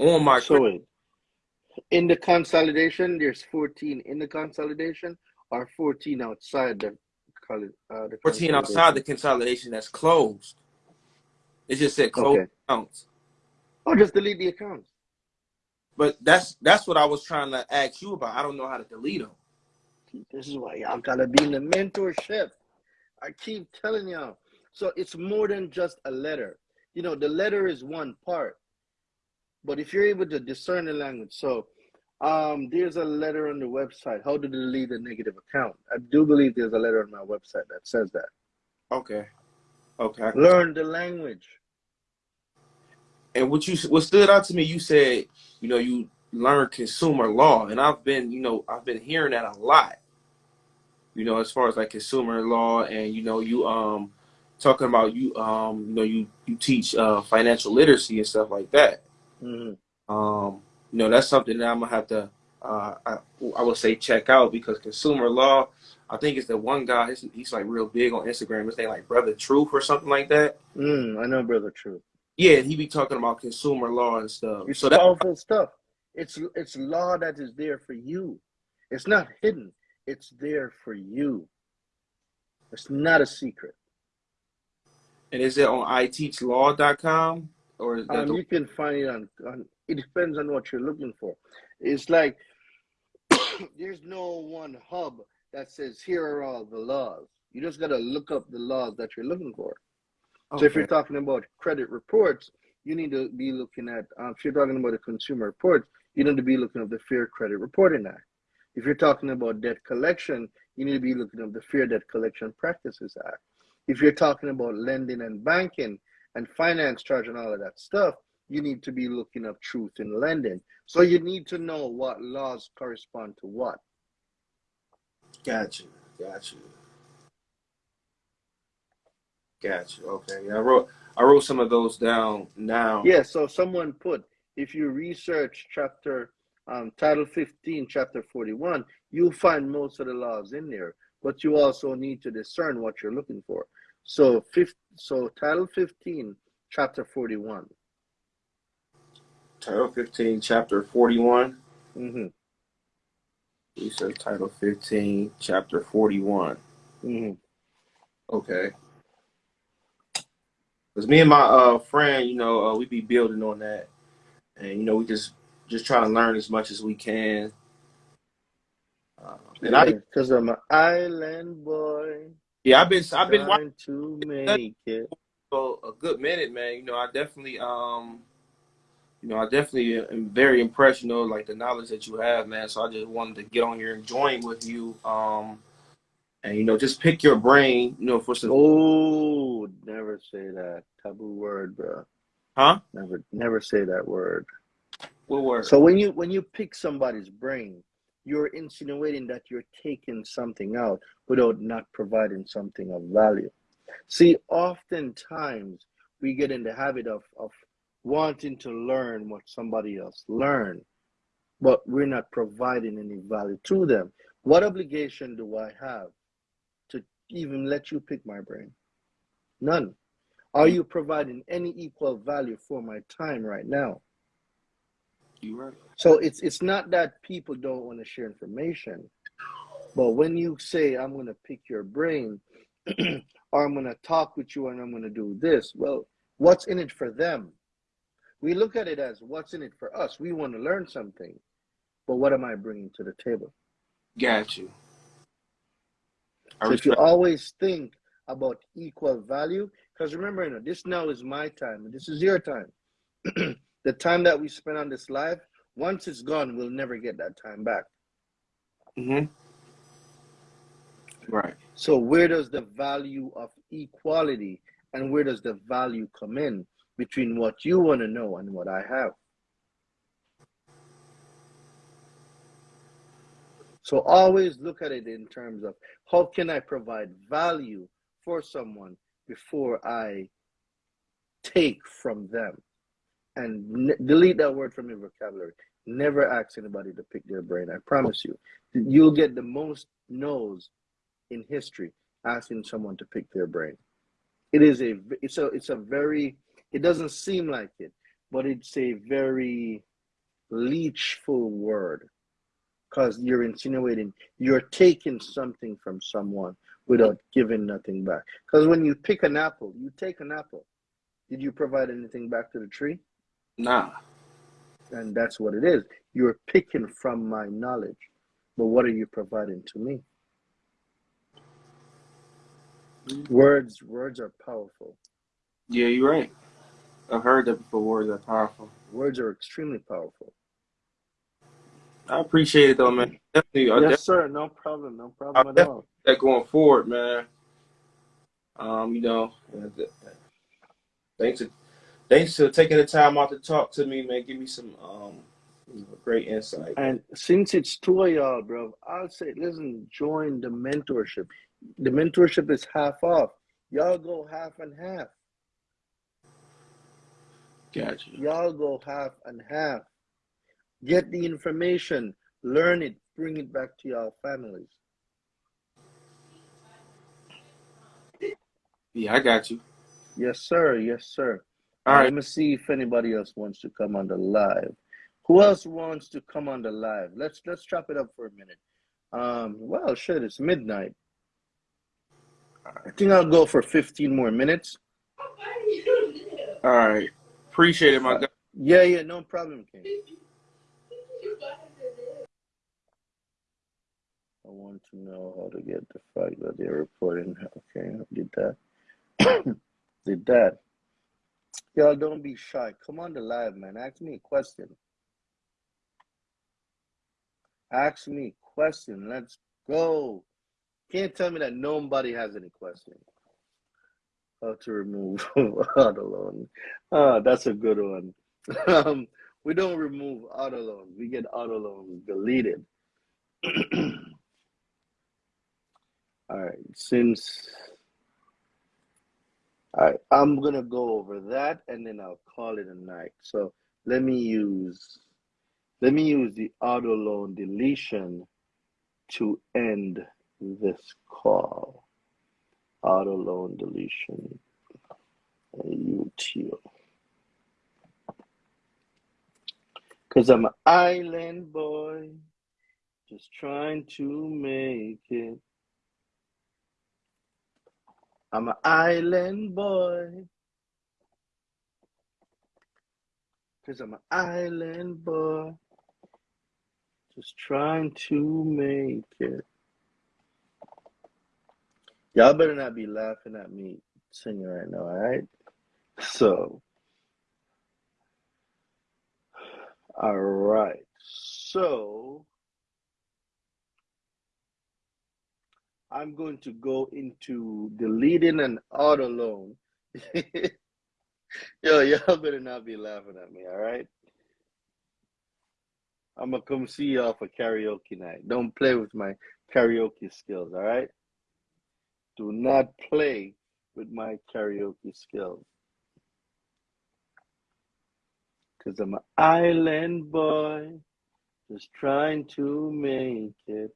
on my So in the consolidation, there's 14 in the consolidation or 14 outside the uh, the 14 outside the consolidation. consolidation that's closed. It just said closed Okay. accounts. Oh, just delete the accounts. But that's that's what I was trying to ask you about. I don't know how to delete them. This is why y'all gotta be in the mentorship. I keep telling y'all. So it's more than just a letter. You know, the letter is one part, but if you're able to discern the language, so um, there's a letter on the website. How to delete a negative account? I do believe there's a letter on my website that says that. Okay. Okay. Learn the language. And what you what stood out to me, you said, you know, you learn consumer law, and I've been, you know, I've been hearing that a lot. You know, as far as like consumer law, and you know, you um talking about you um you know you you teach uh financial literacy and stuff like that. hmm Um, you know, that's something that I'm gonna have to uh I, I would say check out because consumer law. I think it's the one guy. He's, he's like real big on Instagram. His name like Brother Truth or something like that. Mm, I know, brother. Truth. Yeah, he be talking about consumer law and stuff. It's So that powerful stuff. It's it's law that is there for you. It's not hidden. It's there for you. It's not a secret. And is it on iteachlaw.com or is that Um, the, you can find it on, on. It depends on what you're looking for. It's like there's no one hub that says here are all the laws. You just gotta look up the laws that you're looking for. So if you're talking about credit reports, you need to be looking at. Um, if you're talking about the consumer reports, you need to be looking at the Fair Credit Reporting Act. If you're talking about debt collection, you need to be looking at the Fair Debt Collection Practices Act. If you're talking about lending and banking and finance charge and all of that stuff, you need to be looking up truth in lending. So you need to know what laws correspond to what. Got you. Got you. Got you. Okay. Yeah, I wrote I wrote some of those down now. Yeah, so someone put if you research chapter um, title 15, chapter 41, you'll find most of the laws in there, but you also need to discern what you're looking for. So, fifth, so title 15, chapter 41. Title 15, chapter 41. Mm-hmm. You said title 15, chapter 41. hmm Okay. Because me and my uh friend, you know, uh, we be building on that. And you know, we just just try to learn as much as we can. Uh, and I Because I'm an island boy yeah, I've been I've been watching too many kids. for a good minute, man. You know, I definitely um you know, I definitely am very impressed, you know, like the knowledge that you have, man. So I just wanted to get on here and join with you. Um and you know, just pick your brain, you know, for some Oh, never say that taboo word, bro. huh? Never, never say that word. What word? So when you when you pick somebody's brain, you're insinuating that you're taking something out without not providing something of value. See, oftentimes we get in the habit of of wanting to learn what somebody else learned, but we're not providing any value to them. What obligation do I have to even let you pick my brain? None. Are you providing any equal value for my time right now? You right. So it's it's not that people don't want to share information, but when you say I'm going to pick your brain, or I'm going to talk with you and I'm going to do this, well, what's in it for them? We look at it as what's in it for us. We want to learn something, but what am I bringing to the table? Got you. So if you always think about equal value, because remember, you know, this now is my time and this is your time. the time that we spend on this life, once it's gone, we'll never get that time back. Mm-hmm. Right. So where does the value of equality and where does the value come in between what you want to know and what I have? So always look at it in terms of how can I provide value for someone before I take from them. And delete that word from your vocabulary. Never ask anybody to pick their brain. I promise you. You'll get the most no's in history asking someone to pick their brain. It is a it's a it's a very it doesn't seem like it, but it's a very leechful word because you're insinuating you're taking something from someone without giving nothing back. Because when you pick an apple, you take an apple. Did you provide anything back to the tree? Nah. And that's what it is. You're picking from my knowledge, but what are you providing to me? Words, words are powerful. Yeah, you're right. I've heard that before. Words are powerful. Words are extremely powerful. I appreciate it though, man. Definitely, Yes, sir. No problem. No problem at all. that going forward, man. Um, you know, uh, thanks to thanks for taking the time out to talk to me, man. Give me some um great insight. And since it's two of y'all, bro, I'll say, listen, join the mentorship. The mentorship is half off. Y'all go half and half. Gotcha. Y'all go half and half. Get the information, learn it, bring it back to your families. Yeah, I got you. Yes, sir. Yes, sir. All Now, right. Let me see if anybody else wants to come on the live. Who else wants to come on the live? Let's let's chop it up for a minute. Um, well, shit, it's midnight. I think I'll go for 15 more minutes. All right. Appreciate it, my guy. Yeah, yeah, no problem, King. I want to know how to get the fact that they're reporting. Okay, I did that. did that. Y'all don't be shy. Come on the live, man. Ask me a question. Ask me a question. Let's go. Can't tell me that nobody has any questions. How to remove auto loan. Ah, that's a good one. Um, we don't remove auto loans. We get auto loans deleted. All right, since all right, I'm gonna go over that and then I'll call it a night. So let me use let me use the auto loan deletion to end this call. Auto loan deletion. UTO. Cause I'm an island boy, just trying to make it. I'm an island boy. Cause I'm an island boy. Just trying to make it. Y'all better not be laughing at me singing right now, alright? So, alright. So, I'm going to go into deleting an auto loan. Yo, y'all better not be laughing at me, all right? I'm gonna come see y'all for karaoke night. Don't play with my karaoke skills, all right? Do not play with my karaoke skills. Cause I'm an island boy, just trying to make it.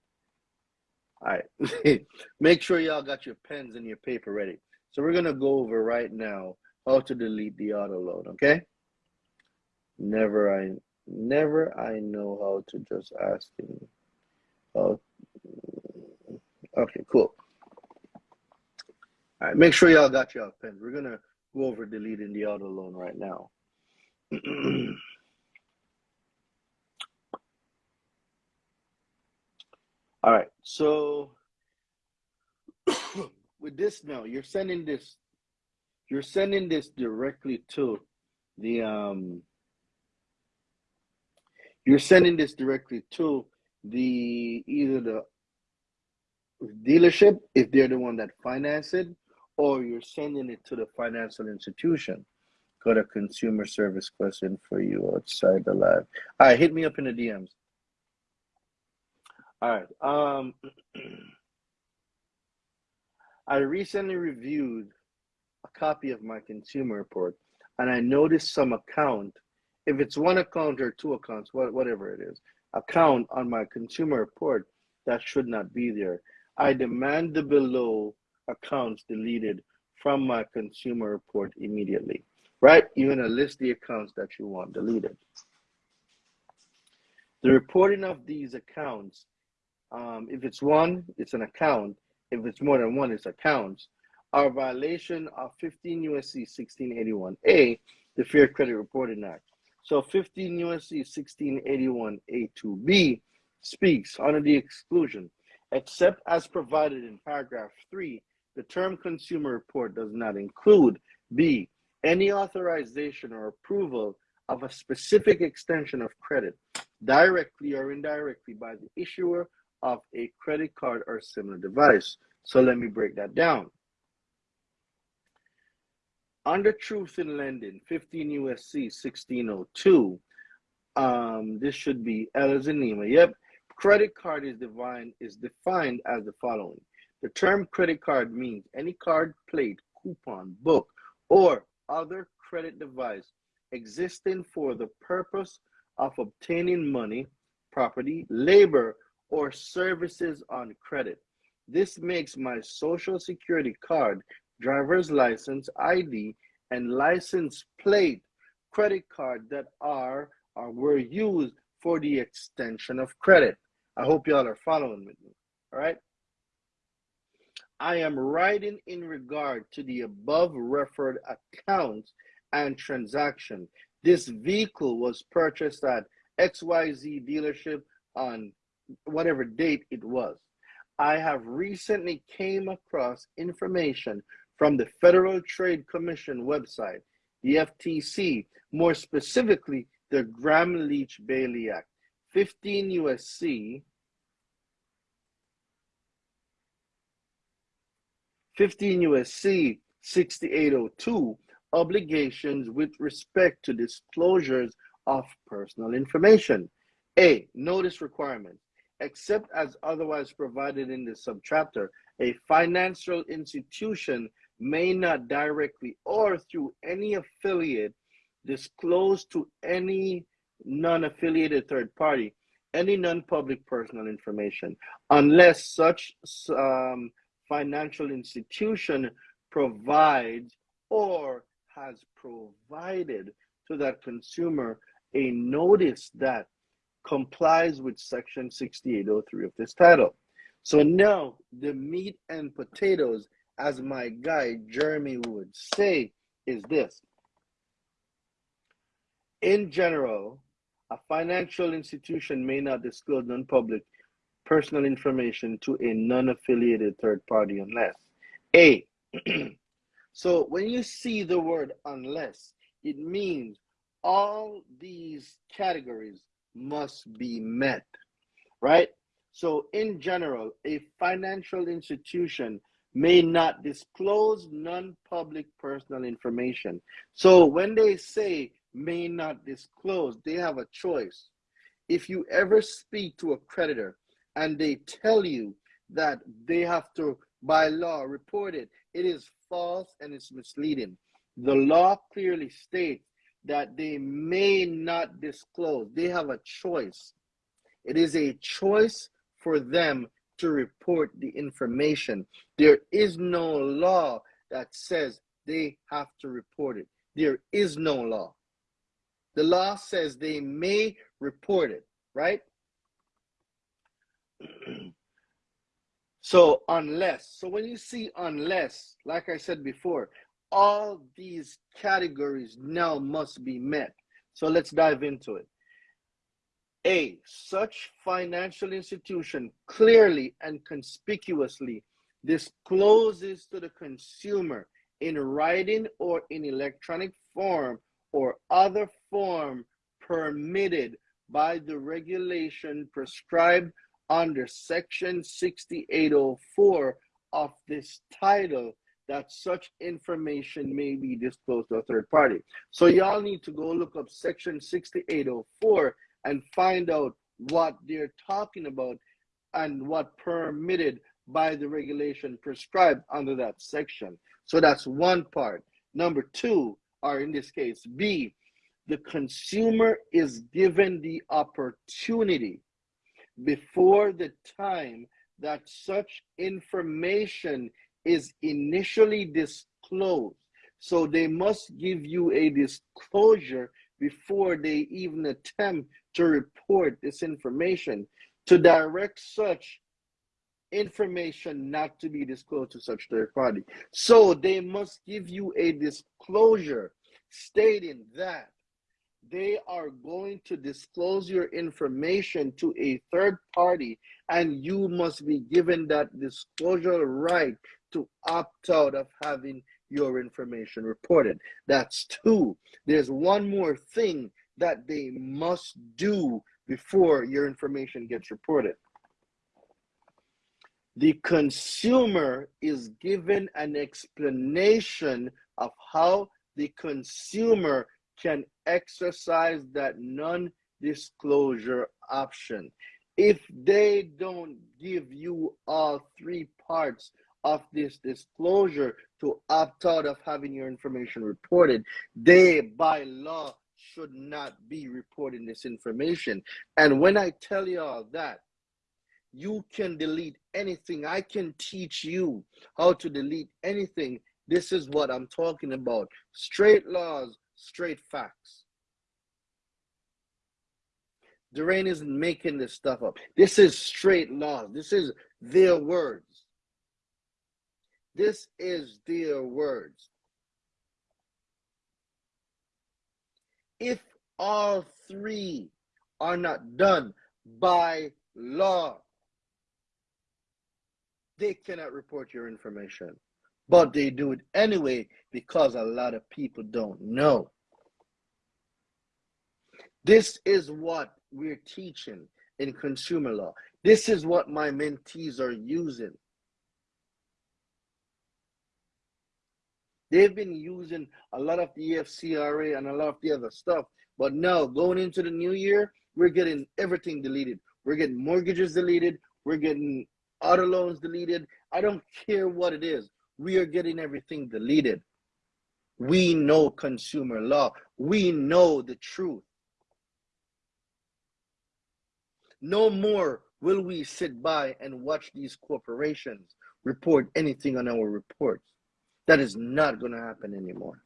All right. Make sure y'all got your pens and your paper ready. So we're gonna go over right now how to delete the auto load, okay? Never I never I know how to just ask him how okay, cool. Make sure y'all got your pens. We're gonna go over deleting the auto loan right now. All right, so with this now, you're sending this, you're sending this directly to the um, you're sending this directly to the either the dealership if they're the one that finance it, or you're sending it to the financial institution. Got a consumer service question for you outside the live. All right, hit me up in the DMs. All right. Um, I recently reviewed a copy of my consumer report and I noticed some account, if it's one account or two accounts, whatever it is, account on my consumer report that should not be there, I demand the below accounts deleted from my consumer report immediately. Right? You're to list the accounts that you want deleted. The reporting of these accounts, um, if it's one, it's an account. If it's more than one, it's accounts, are violation of 15 USC 1681A, the Fair Credit Reporting Act. So 15 USC 1681A2B speaks under the exclusion, except as provided in paragraph 3, the term consumer report does not include B, any authorization or approval of a specific extension of credit, directly or indirectly by the issuer of a credit card or similar device. So let me break that down. Under Truth in Lending, 15 USC 1602, um, this should be L as in. Yep. Credit card is defined, is defined as the following. The term credit card means any card, plate, coupon, book, or other credit device existing for the purpose of obtaining money, property, labor, or services on credit. This makes my social security card, driver's license, ID, and license plate credit card that are or were used for the extension of credit. I hope y'all are following with me. All right. I am writing in regard to the above referred accounts and transaction. This vehicle was purchased at XYZ dealership on whatever date it was. I have recently came across information from the Federal Trade Commission website, the FTC, more specifically the Gramm Leach Bliley Act, 15 USC 15 USC 6802 obligations with respect to disclosures of personal information. A. Notice requirement. Except as otherwise provided in this subchapter, a financial institution may not directly or through any affiliate disclose to any non affiliated third party any non public personal information unless such um, financial institution provides or has provided to that consumer a notice that complies with section 6803 of this title. So now the meat and potatoes, as my guy Jeremy would say, is this. In general, a financial institution may not disclose non-public personal information to a non-affiliated third party unless A. so when you see the word unless, it means all these categories must be met, right? So in general, a financial institution may not disclose non-public personal information. So when they say may not disclose, they have a choice. If you ever speak to a creditor and they tell you that they have to, by law, report it, it is false and it's misleading. The law clearly states that they may not disclose. They have a choice. It is a choice for them to report the information. There is no law that says they have to report it. There is no law. The law says they may report it, right? so unless so when you see unless like i said before all these categories now must be met. So let's dive into it. A such financial institution clearly and conspicuously discloses to the consumer in writing or in electronic form or other form permitted by the regulation prescribed under section 6804 of this title that such information may be disclosed to a third party. So y'all need to go look up section 6804 and find out what they're talking about and what permitted by the regulation prescribed under that section. So that's one part. Number two, or in this case, B, the consumer is given the opportunity before the time that such information is initially disclosed. So they must give you a disclosure before they even attempt to report this information to direct such information not to be disclosed to such third party. So they must give you a disclosure stating that they are going to disclose your information to a third party and you must be given that disclosure right to opt out of having your information reported. That's two. There's one more thing that they must do before your information gets reported. The consumer is given an explanation of how the consumer can exercise that non disclosure option. If they don't give you all three parts of this disclosure to opt out of having your information reported, they by law should not be reporting this information. And when I tell you all that, you can delete anything. I can teach you how to delete anything. This is what I'm talking about. Straight laws, straight facts. Durain isn't making this stuff up. This is straight laws. This is their words. This is their words. If all three are not done by law, they cannot report your information. But they do it anyway because a lot of people don't know. This is what we're teaching in consumer law. This is what my mentees are using. They've been using a lot of the FCRA and a lot of the other stuff. But now, going into the new year, we're getting everything deleted. We're getting mortgages deleted. We're getting auto loans deleted. I don't care what it is. We are getting everything deleted. We know consumer law. We know the truth. No more will we sit by and watch these corporations report anything on our reports. That is not going to happen anymore.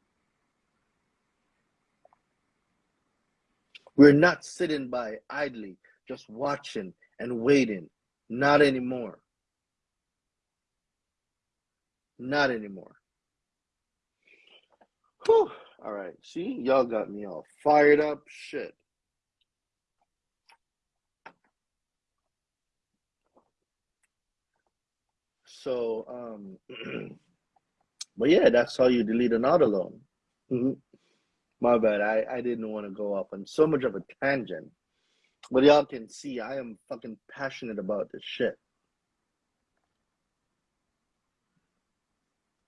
We're not sitting by idly, just watching and waiting. Not anymore. Not anymore. Whew. All right. See, y'all got me all fired up. Shit. So, um, but yeah, that's how you delete an auto loan. Mm-hmm. My bad. I, I didn't want to go off on so much of a tangent. But y'all can see I am fucking passionate about this shit.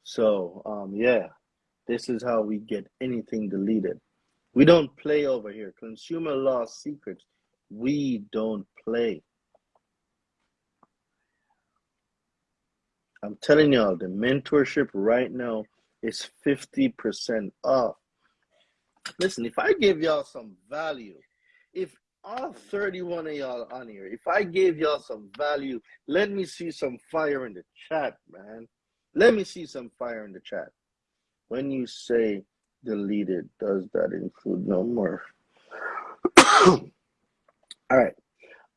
So, um, yeah, this is how we get anything deleted. We don't play over here. Consumer law secrets, we don't play. I'm telling y'all, the mentorship right now is 50% off. Listen, if I give y'all some value, if all 31 of y'all on here, if I gave y'all some value, let me see some fire in the chat, man. Let me see some fire in the chat. When you say deleted, does that include no more? All right.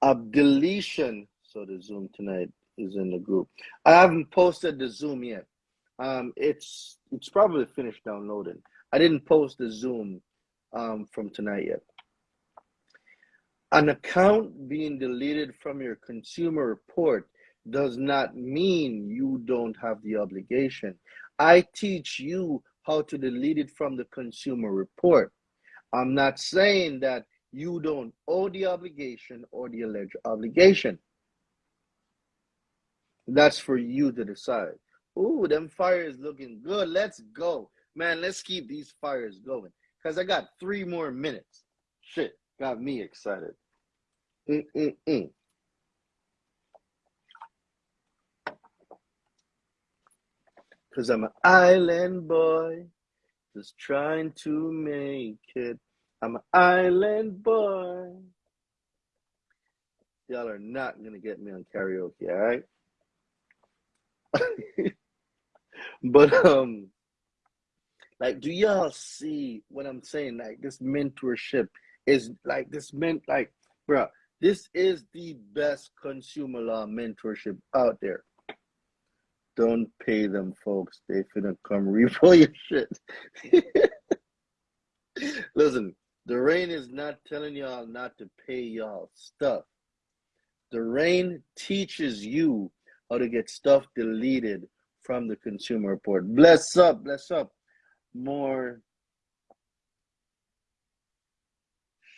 A deletion. So the Zoom tonight is in the group. I haven't posted the Zoom yet. Um, it's it's probably finished downloading. I didn't post the Zoom um, from tonight yet. An account being deleted from your consumer report does not mean you don't have the obligation. I teach you how to delete it from the consumer report. I'm not saying that you don't owe the obligation or the alleged obligation. That's for you to decide. Ooh, them fires looking good. Let's go. Man, let's keep these fires going. Because I got three more minutes. Shit, got me excited. Mm-mm-mm. Cause I'm an island boy, just trying to make it. I'm an island boy. Y'all are not gonna get me on karaoke, all right? but um, like, do y'all see what I'm saying? Like, this mentorship is like this meant like, bro. This is the best consumer law mentorship out there. Don't pay them, folks. They finna come repo your shit. Listen, the rain is not telling y'all not to pay y'all stuff. The rain teaches you how to get stuff deleted from the consumer report. Bless up, bless up. More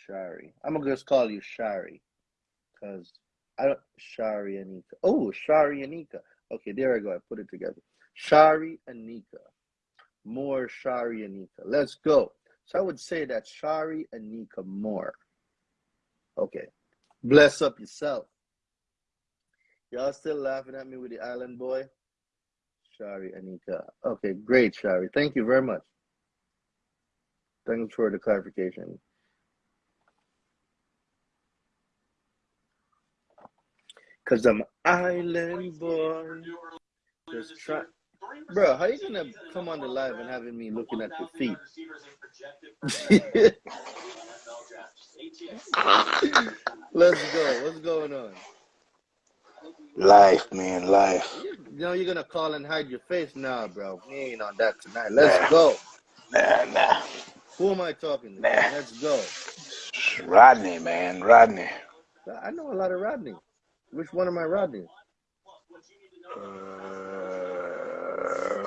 Shari. I'm gonna just call you Shari. Cause I don't Shari Anika. Oh, Shari Anika. Okay, there I go. I put it together. Shari Anika. More Shari Anika. Let's go. So I would say that Shari Anika more. Okay. Bless up yourself. Y'all still laughing at me with the island boy? Shari Anika. Okay, great, Shari. Thank you very much. Thanks for the clarification. Cause I'm island boy. Just try, bro. How you gonna come on the live and having me looking at your feet? Let's go. What's going on? Life, man, life. You know you're gonna call and hide your face now, bro. We ain't on that tonight. Let's go. Nah, nah. Who am I talking to? Nah. Let's go. Rodney, man, Rodney. I know a lot of Rodney. Which one am I Rodney? Uh,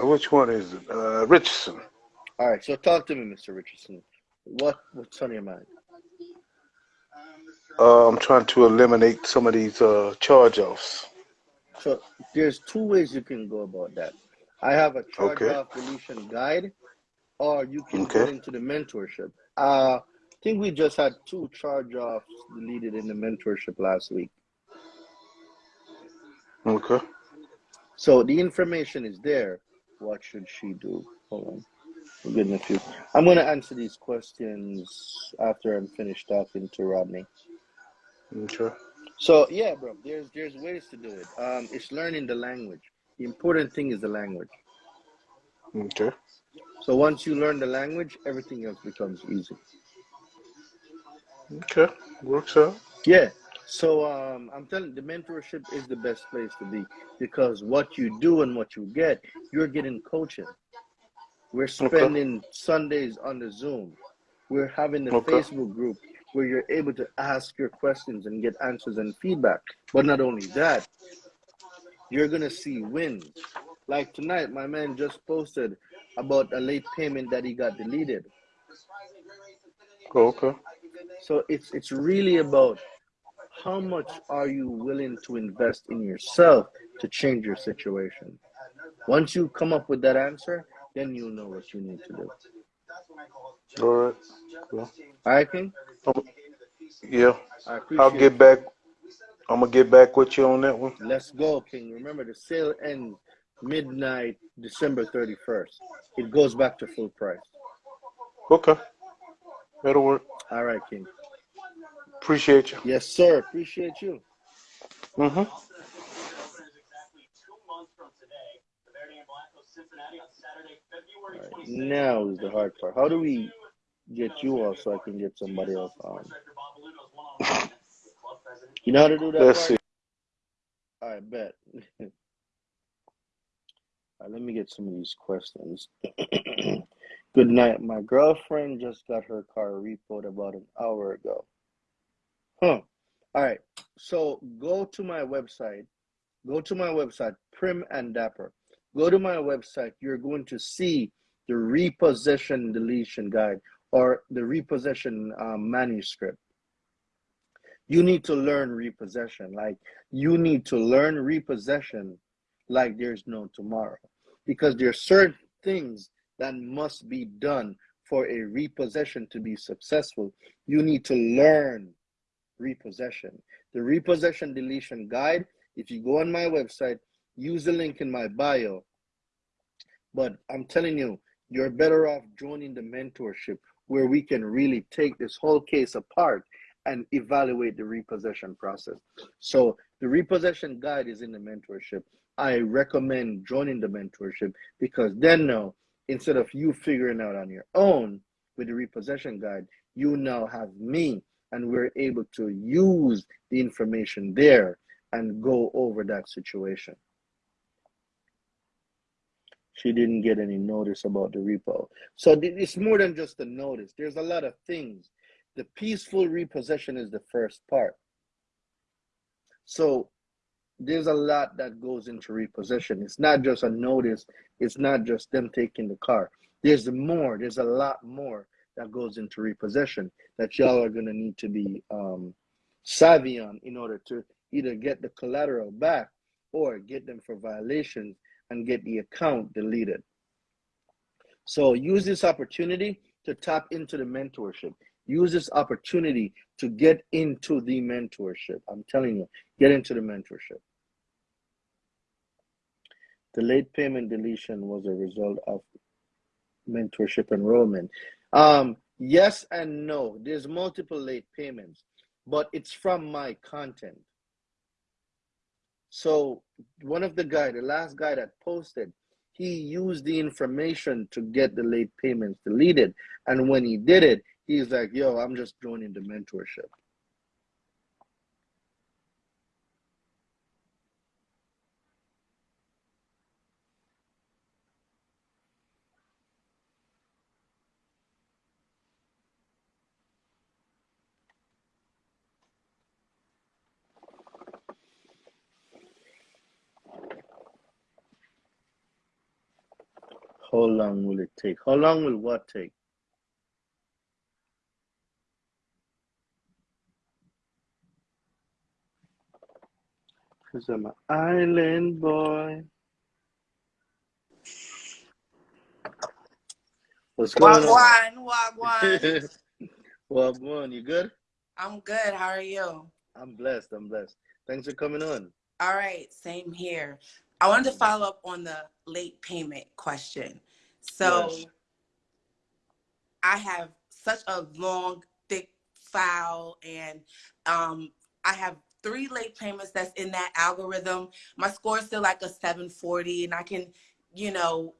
which one is it? Uh, Richardson. All right, so talk to me, Mr. Richardson. What what's on your mind? Uh, I'm trying to eliminate some of these uh, charge-offs. So there's two ways you can go about that. I have a charge Okay. off deletion guide, or you can Okay. get into the mentorship. Uh, I think we just had two charge offs deleted in the mentorship last week. Okay. So the information is there. What should she do? Hold on. We're getting a few. I'm going to answer these questions after I'm finished talking to Rodney. Okay. So yeah, bro, there's there's ways to do it. Um, it's learning the language. The important thing is the language. Okay. So once you learn the language, everything else becomes easy. Okay. Works out. Yeah. So um, I'm telling the mentorship is the best place to be because what you do and what you get, you're getting coaching. We're Okay. spending Sundays on the Zoom. We're having the Okay. Facebook group where you're able to ask your questions and get answers and feedback. But not only that, you're gonna see wins. Like tonight, my man just posted about a late payment that he got deleted. Okay. So it's it's really about how much are you willing to invest in yourself to change your situation. Once you come up with that answer, then you'll know what you need to do. All right. Well, All right, King? yeah. I I'll get back. I'm gonna get back with you on that one. Let's go, King. Remember, the sale ends midnight, December 31st. It goes back to full price. Okay. That'll work. All right, King. Appreciate you. Yes, sir. Appreciate you. Mm-hmm. Right, now is the hard part. How do we get you off so I can get somebody else on? You know how to do that? Let's part? see. All right, bet. All right, let me get some of these questions. Good night. My girlfriend just got her car repoed about an hour ago. Huh. All right. So go to my website. Go to my website, Prim and Dapper. Go to my website. You're going to see the repossession deletion guide or the repossession um, manuscript. You need to learn repossession. Like you need to learn repossession like there's no tomorrow. Because there are certain things that must be done for a repossession to be successful. You need to learn repossession. The repossession deletion guide, if you go on my website, use the link in my bio. But I'm telling you, you're better off joining the mentorship where we can really take this whole case apart and evaluate the repossession process. So the repossession guide is in the mentorship. I recommend joining the mentorship because then now, instead of you figuring out on your own with the repossession guide, you now have me and we're able to use the information there and go over that situation. She didn't get any notice about the repo. So it's more than just a notice. There's a lot of things. The peaceful repossession is the first part. So there's a lot that goes into repossession. It's not just a notice, it's not just them taking the car. There's more, there's a lot more that goes into repossession that y'all are going to need to be um, savvy on in order to either get the collateral back or get them for violations and get the account deleted. So use this opportunity to tap into the mentorship. Use this opportunity to get into the mentorship. I'm telling you, get into the mentorship. The late payment deletion was a result of mentorship enrollment. Um, yes and no. There's multiple late payments, but it's from my content. So one of the guy, the last guy that posted, he used the information to get the late payments deleted. And when he did it, he's like, yo, I'm just joining the mentorship. How long will it take? How long will what take? Because I'm an island boy. What's going on? Wagwan, wagwan. Wagwan, you good? I'm good. How are you? I'm blessed. I'm blessed. Thanks for coming on. All right, same here. I wanted to follow up on the late payment question. So Yes. I have such a long, thick file, and um, I have three late payments that's in that algorithm. My score is still like a 740, and I can, you know,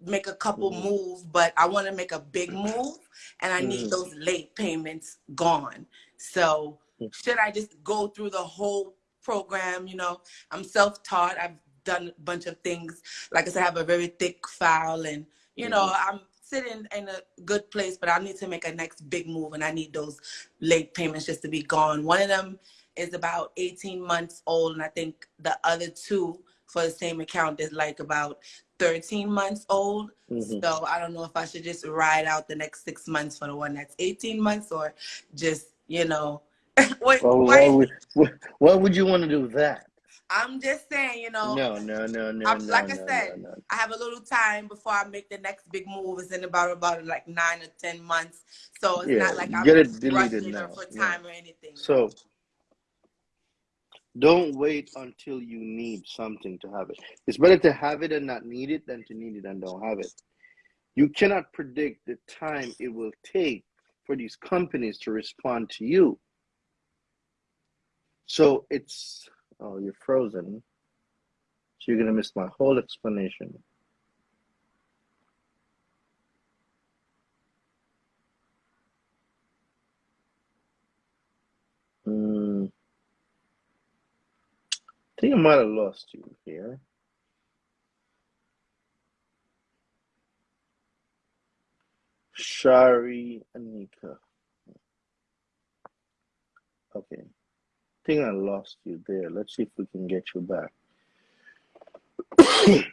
make a couple Mhm. moves, but I want to make a big move, and I need Mhm. those late payments gone. So should I just go through the whole program? You know, I'm self-taught. I've done a bunch of things. Like I said, I have a very thick file, and you know, I'm sitting in a good place, but I need to make a next big move, and I need those late payments just to be gone. One of them is about 18 months old, and I think the other two for the same account is like about 13 months old. Mhm. So I don't know if I should just ride out the next six months for the one that's 18 months, or just you know, what, Well, why- why would, why would you want to do that? I'm just saying, you know, No, no, no, no, I'm- no, like I said, no, no. I have a little time before I make the next big move. It's in about about like nine or ten months. So it's Yeah, not like I'm get it deleted now. or for Yeah. time or anything. So don't wait until you need something to have it. It's better to have it and not need it than to need it and don't have it. You cannot predict the time it will take for these companies to respond to you. So it's oh, you're frozen. So you're gonna miss my whole explanation. Hmm. I think I might have lost you here. Shari Anika. Okay. I think I lost you there. Let's see if we can get you back.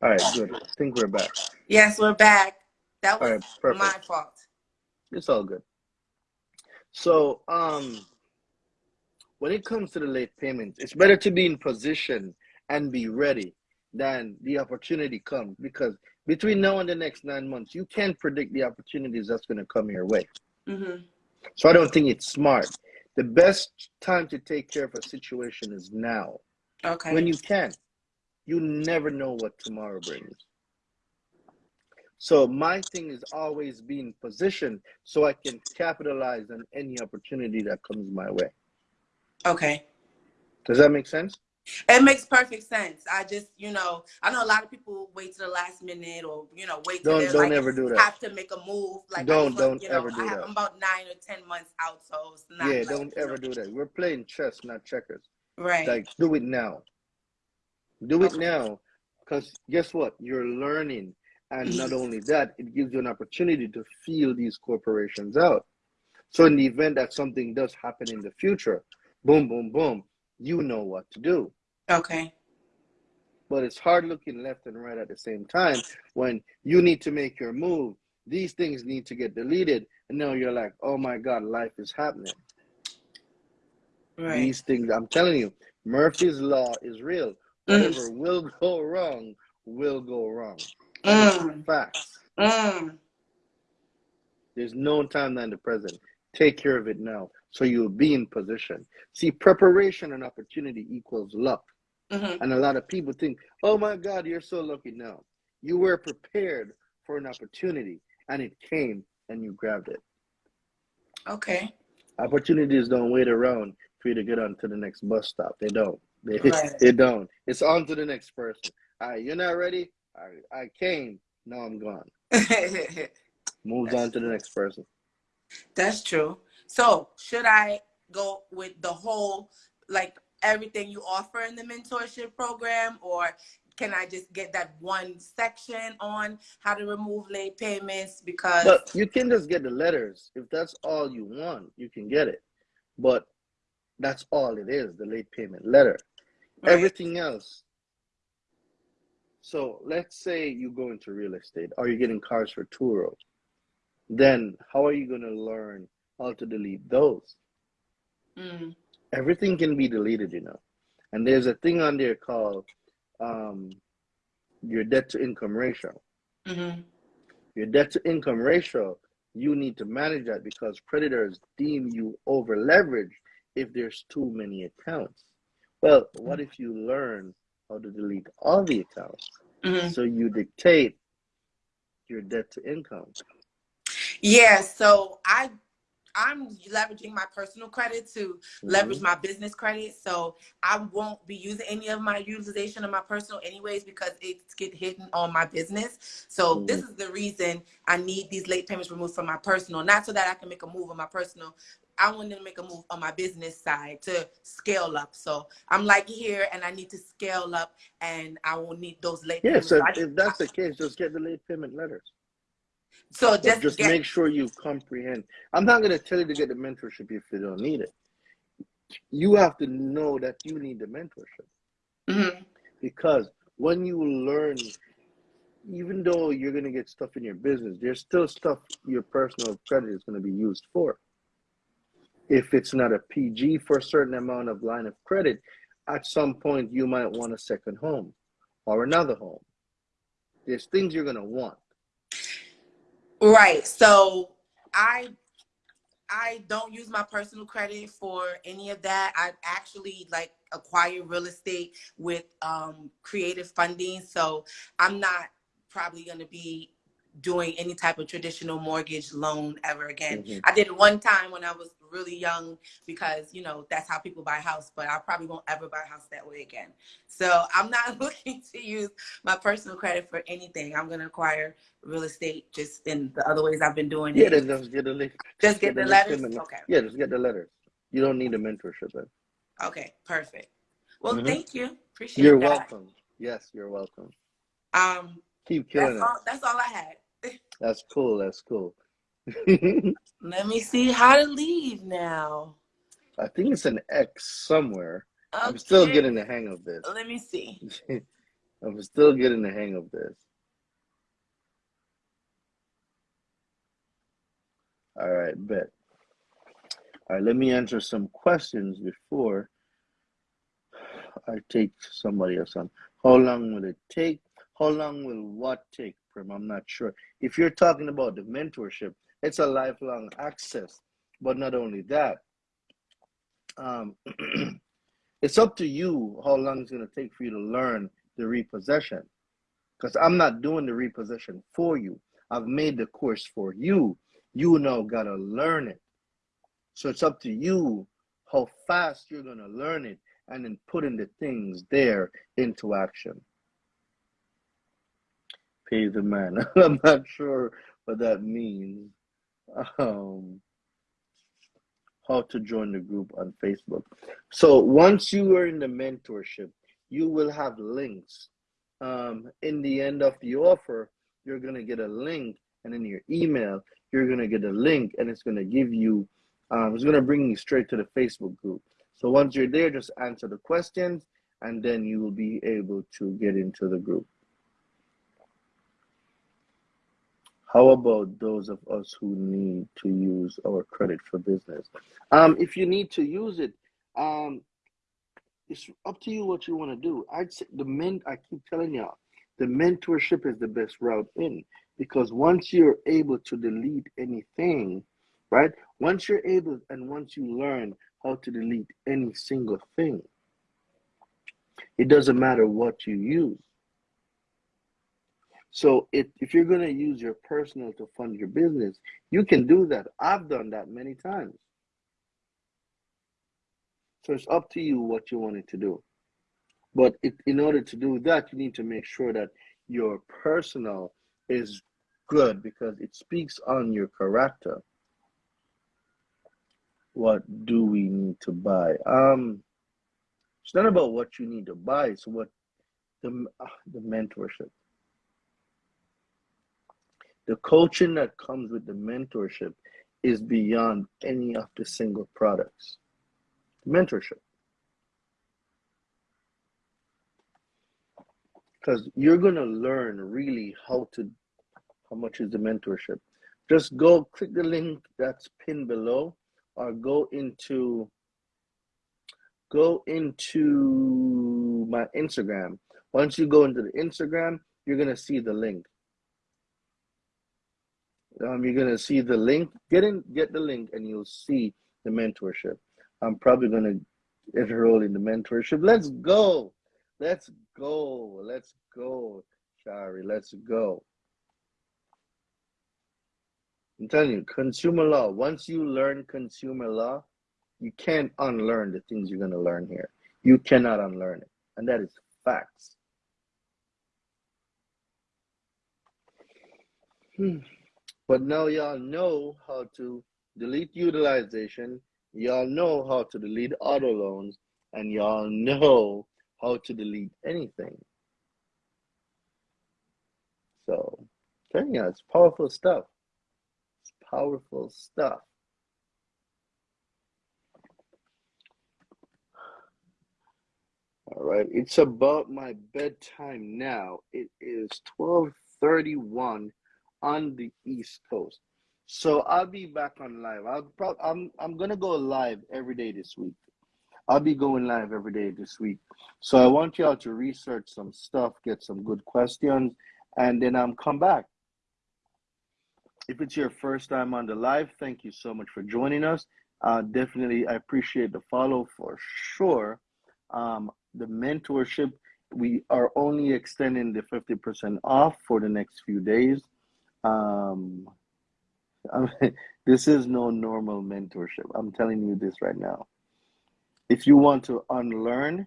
All right, good. I think we're back. yes, we're back. That was right, my fault. It's all good. So, um, when it comes to the late payments, it's better to be in position and be ready than the opportunity comes because between now and the next nine months, you can't predict the opportunities that's going to come your way. hmm So, I don't think it's smart. The best time to take care of a situation is now Okay. when you can. You never know what tomorrow brings. So my thing is always being positioned so I can capitalize on any opportunity that comes my way. Okay. Does that make sense? It makes perfect sense. I just, you know, I know a lot of people wait to the last minute or, you know, wait till Don't don't like ever do that. have to make a move. Like Don't- don't you know, ever do I have, that. I'm about nine or ten months out, so it's not Yeah, like, don't ever know, do that. We're playing chess, not checkers. right. Like do it now. Do it Okay. now. Because guess what? You're learning. And not only that, it gives you an opportunity to feel these corporations out. So in the event that something does happen in the future, boom, boom, boom, you know what to do. okay. But it's hard looking left and right at the same time when you need to make your move. These things need to get deleted. And now you're like, oh my God, life is happening. Right. These things, I'm telling you, Murphy's Law is real. Mm. Whatever will go wrong, will go wrong. Mm. facts. Mm. There's no time than the present. Take care of it now so you'll be in position. See, preparation and opportunity equals luck. hmm And a lot of people think, oh my God, you're so lucky now. You were prepared for an opportunity and it came and you grabbed it. Okay. Opportunities don't wait around for you to get on to the next bus stop. They don't. They, Right. they don't. It's on to the next person. All right, you're not ready? I, I came. Now I'm gone. Moves on to the next person. That's true. So, should I go with the whole, like everything you offer in the mentorship program, or can I just get that one section on how to remove late payments? Because But you can just get the letters. If that's all you want, you can get it. But that's all it is, the late payment letter. Right. Everything else. So let's say you go into real estate or you're getting cars for Turo. Then how are you going to learn how to delete those? Mm, Everything can be deleted, you know. And there's a thing on there called um, your debt to income ratio. mhm. Your debt to income ratio, you need to manage that because creditors deem you over leveraged if there's too many accounts. Well, what if you learn how to delete all the accounts? Mhm. So you dictate your debt to income. Yeah, so I I'm leveraging my personal credit to leverage Mhm. my business credit. So I won't be using any of my utilization of my personal anyways because it's get hidden on my business. So this is the reason I need these late payments removed from my personal, not so that I can make a move on my personal. I want to make a move on my business side to scale up. So I'm like here and I need to scale up and I will need those late Yeah, payments. so I- if, if that's the case, just get the late payment letters. So just, just get, make sure you comprehend. I'm not going to tell you to get the mentorship if you don't need it. You have to know that you need the mentorship. Mhm. because when you learn even though you're going to get stuff in your business there's still stuff your personal credit is going to be used for if it's not a pg for a certain amount of line of credit at some point you might want a second home or another home there's things you're going to want Right. So I I don't use my personal credit for any of that. I actually like acquire real estate with um creative funding. So I'm not probably gonna be doing any type of traditional mortgage loan ever again. Mhm. I did it one time when I was really young because you know that's how people buy a house, but I probably won't ever buy a house that way again. So I'm not looking to use my personal credit for anything. I'm gonna acquire real estate just in the other ways I've been doing yeah it. then just get the late just get the late letters. payment- Okay. yeah just get the letters you don't need a mentorship then. Okay. Perfect. Well, Mhm. thank you. Appreciate you're that. welcome yes you're welcome Um, keep killing that's it all. That's all I had. that's cool that's cool Let me see how to leave now. I think it's an X somewhere. I'm still getting the hang of this. Let me see. I'm still getting the hang of this. All right, bet. All right, let me answer some questions before I take somebody else on. How long will it take? How long will what take, Prim? I'm not sure. If you're talking about the mentorship, it's a lifelong access. But not only that, um, it's up to you how long it's going to take for you to learn the repossession because I'm not doing the repossession for you. I've made the course for you. You now got to learn it. So it's up to you how fast you're going to learn it and then putting the things there into action. Pay the man. I'm not sure what that means. Um, how to join the group on Facebook. So once you are in the mentorship, you will have links. Um, in the end of the offer, you're gonna get a link, and in your email, you're gonna get a link, and it's gonna give you, um, it's gonna bring you straight to the Facebook group. So once you're there, just answer the questions, and then you will be able to get into the group. How about those of us who need to use our credit for business? Um, if you need to use it, um, it's up to you what you want to do. I'd say the men. I keep telling y'all, the mentorship is the best route in because once you're able to delete anything, right? Once you're able and once you learn how to delete any single thing, it doesn't matter what you use. So if, if you're going to use your personal to fund your business, you can do that. I've done that many times. So it's up to you what you wanted to do. But it, in order to do that, you need to make sure that your personal is good because it speaks on your character. What do we need to buy? Um, it's not about what you need to buy. It's what the uh, the mentorship, the coaching that comes with the mentorship is beyond any of the single products mentorship. Because you're going to learn really how to, how much is the mentorship. Just go click the link that's pinned below or go into, go into my Instagram. Once you go into the Instagram, you're going to see the link. Um, you're gonna see the link. Get in, get the link, and you'll see the mentorship. I'm probably gonna enroll in the mentorship. Let's go. Let's go. Let's go, Shari. Let's go. I'm telling you, consumer law. Once you learn consumer law, you can't unlearn the things you're gonna learn here. You cannot unlearn it, and that is facts. Hmm. But now y'all know how to delete utilization, Y'all know how to delete auto loans and y'all know how to delete anything. So, yeah, it's powerful stuff. It's powerful stuff. All right, it's about my bedtime now. It is 12:31 on the East Coast. So I'll be back on live. I'll pro- I'm I'm gonna go live every day this week. I'll be going live every day this week. So I want y'all to research some stuff, get some good questions, and then I'm um, come back. If it's your first time on the live, thank you so much for joining us. Uh, definitely, I appreciate the follow for sure. Um, the mentorship, we are only extending the 50% off for the next few days. Um, I this is no normal mentorship. I'm telling you this right now. If you want to unlearn,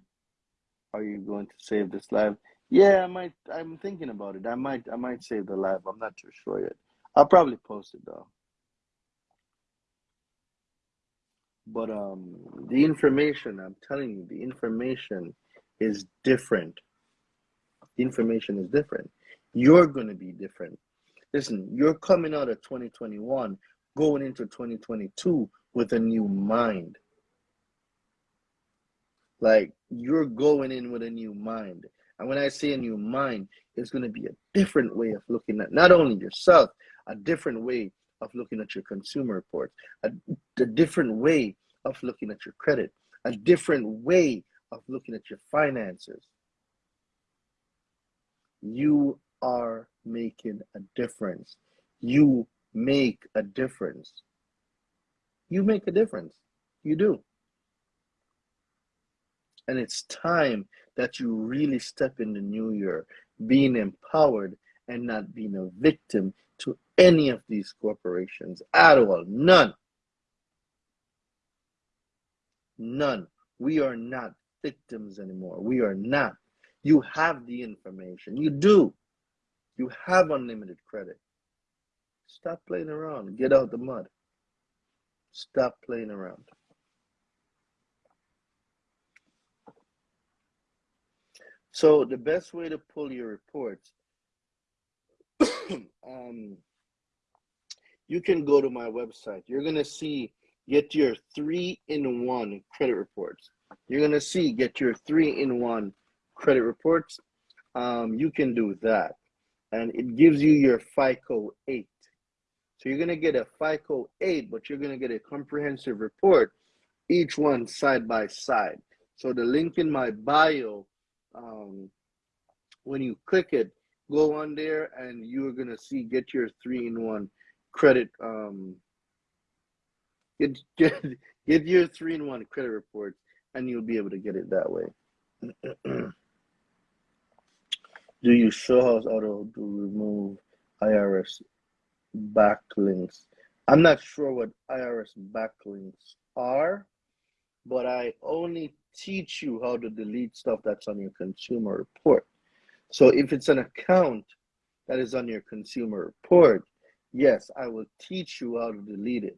are you going to save this live? Yeah, I might. I'm thinking about it. I might. I might save the live. I'm not too sure yet. I'll probably post it though. But um, the information. I'm telling you, the information is different. The information is different. You're going to be different. Listen, you're coming out of 2021, going into 2022 with a new mind. Like you're going in with a new mind. And when I say a new mind, it's going to be a different way of looking at not only yourself, a different way of looking at your consumer reports, a, a different way of looking at your credit, a different way of looking at your finances. You are making a difference. You make a difference. You make a difference. You do. And it's time that you really step in the new year being empowered and not being a victim to any of these corporations at all. None. None. We are not victims anymore. We are not. You have the information. You do. You have unlimited credit. Stop playing around. Get out the mud. Stop playing around. So the best way to pull your reports, um, you can go to my website. You're gonna see get your three in one credit reports. You're gonna see get your three in one credit reports. Um, you can do that, and it gives you your FICO eight. So you're gonna get a FICO eight, but you're gonna get a comprehensive report, each one side by side. So the link in my bio um, when you click it, go on there and you're gonna see get your three in one credit. Um, get get get your three in one credit reports, and you'll be able to get it that way. Do you show how auto to remove IRS backlinks? I'm not sure what IRS backlinks are, but I only teach you how to delete stuff that's on your consumer report. So if it's an account that is on your consumer report, yes, I will teach you how to delete it.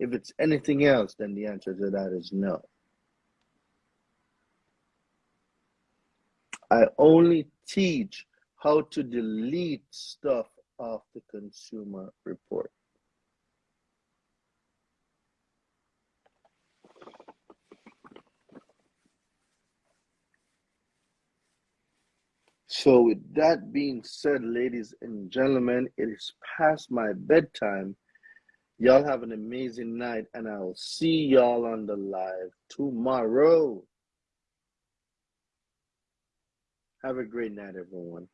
If it's anything else, then the answer to that is no. I only teach how to delete stuff off the consumer report. So, with that being said, ladies and gentlemen, it is past my bedtime. Y'all have an amazing night, and I'll see y'all on the live tomorrow. Have a great night, everyone.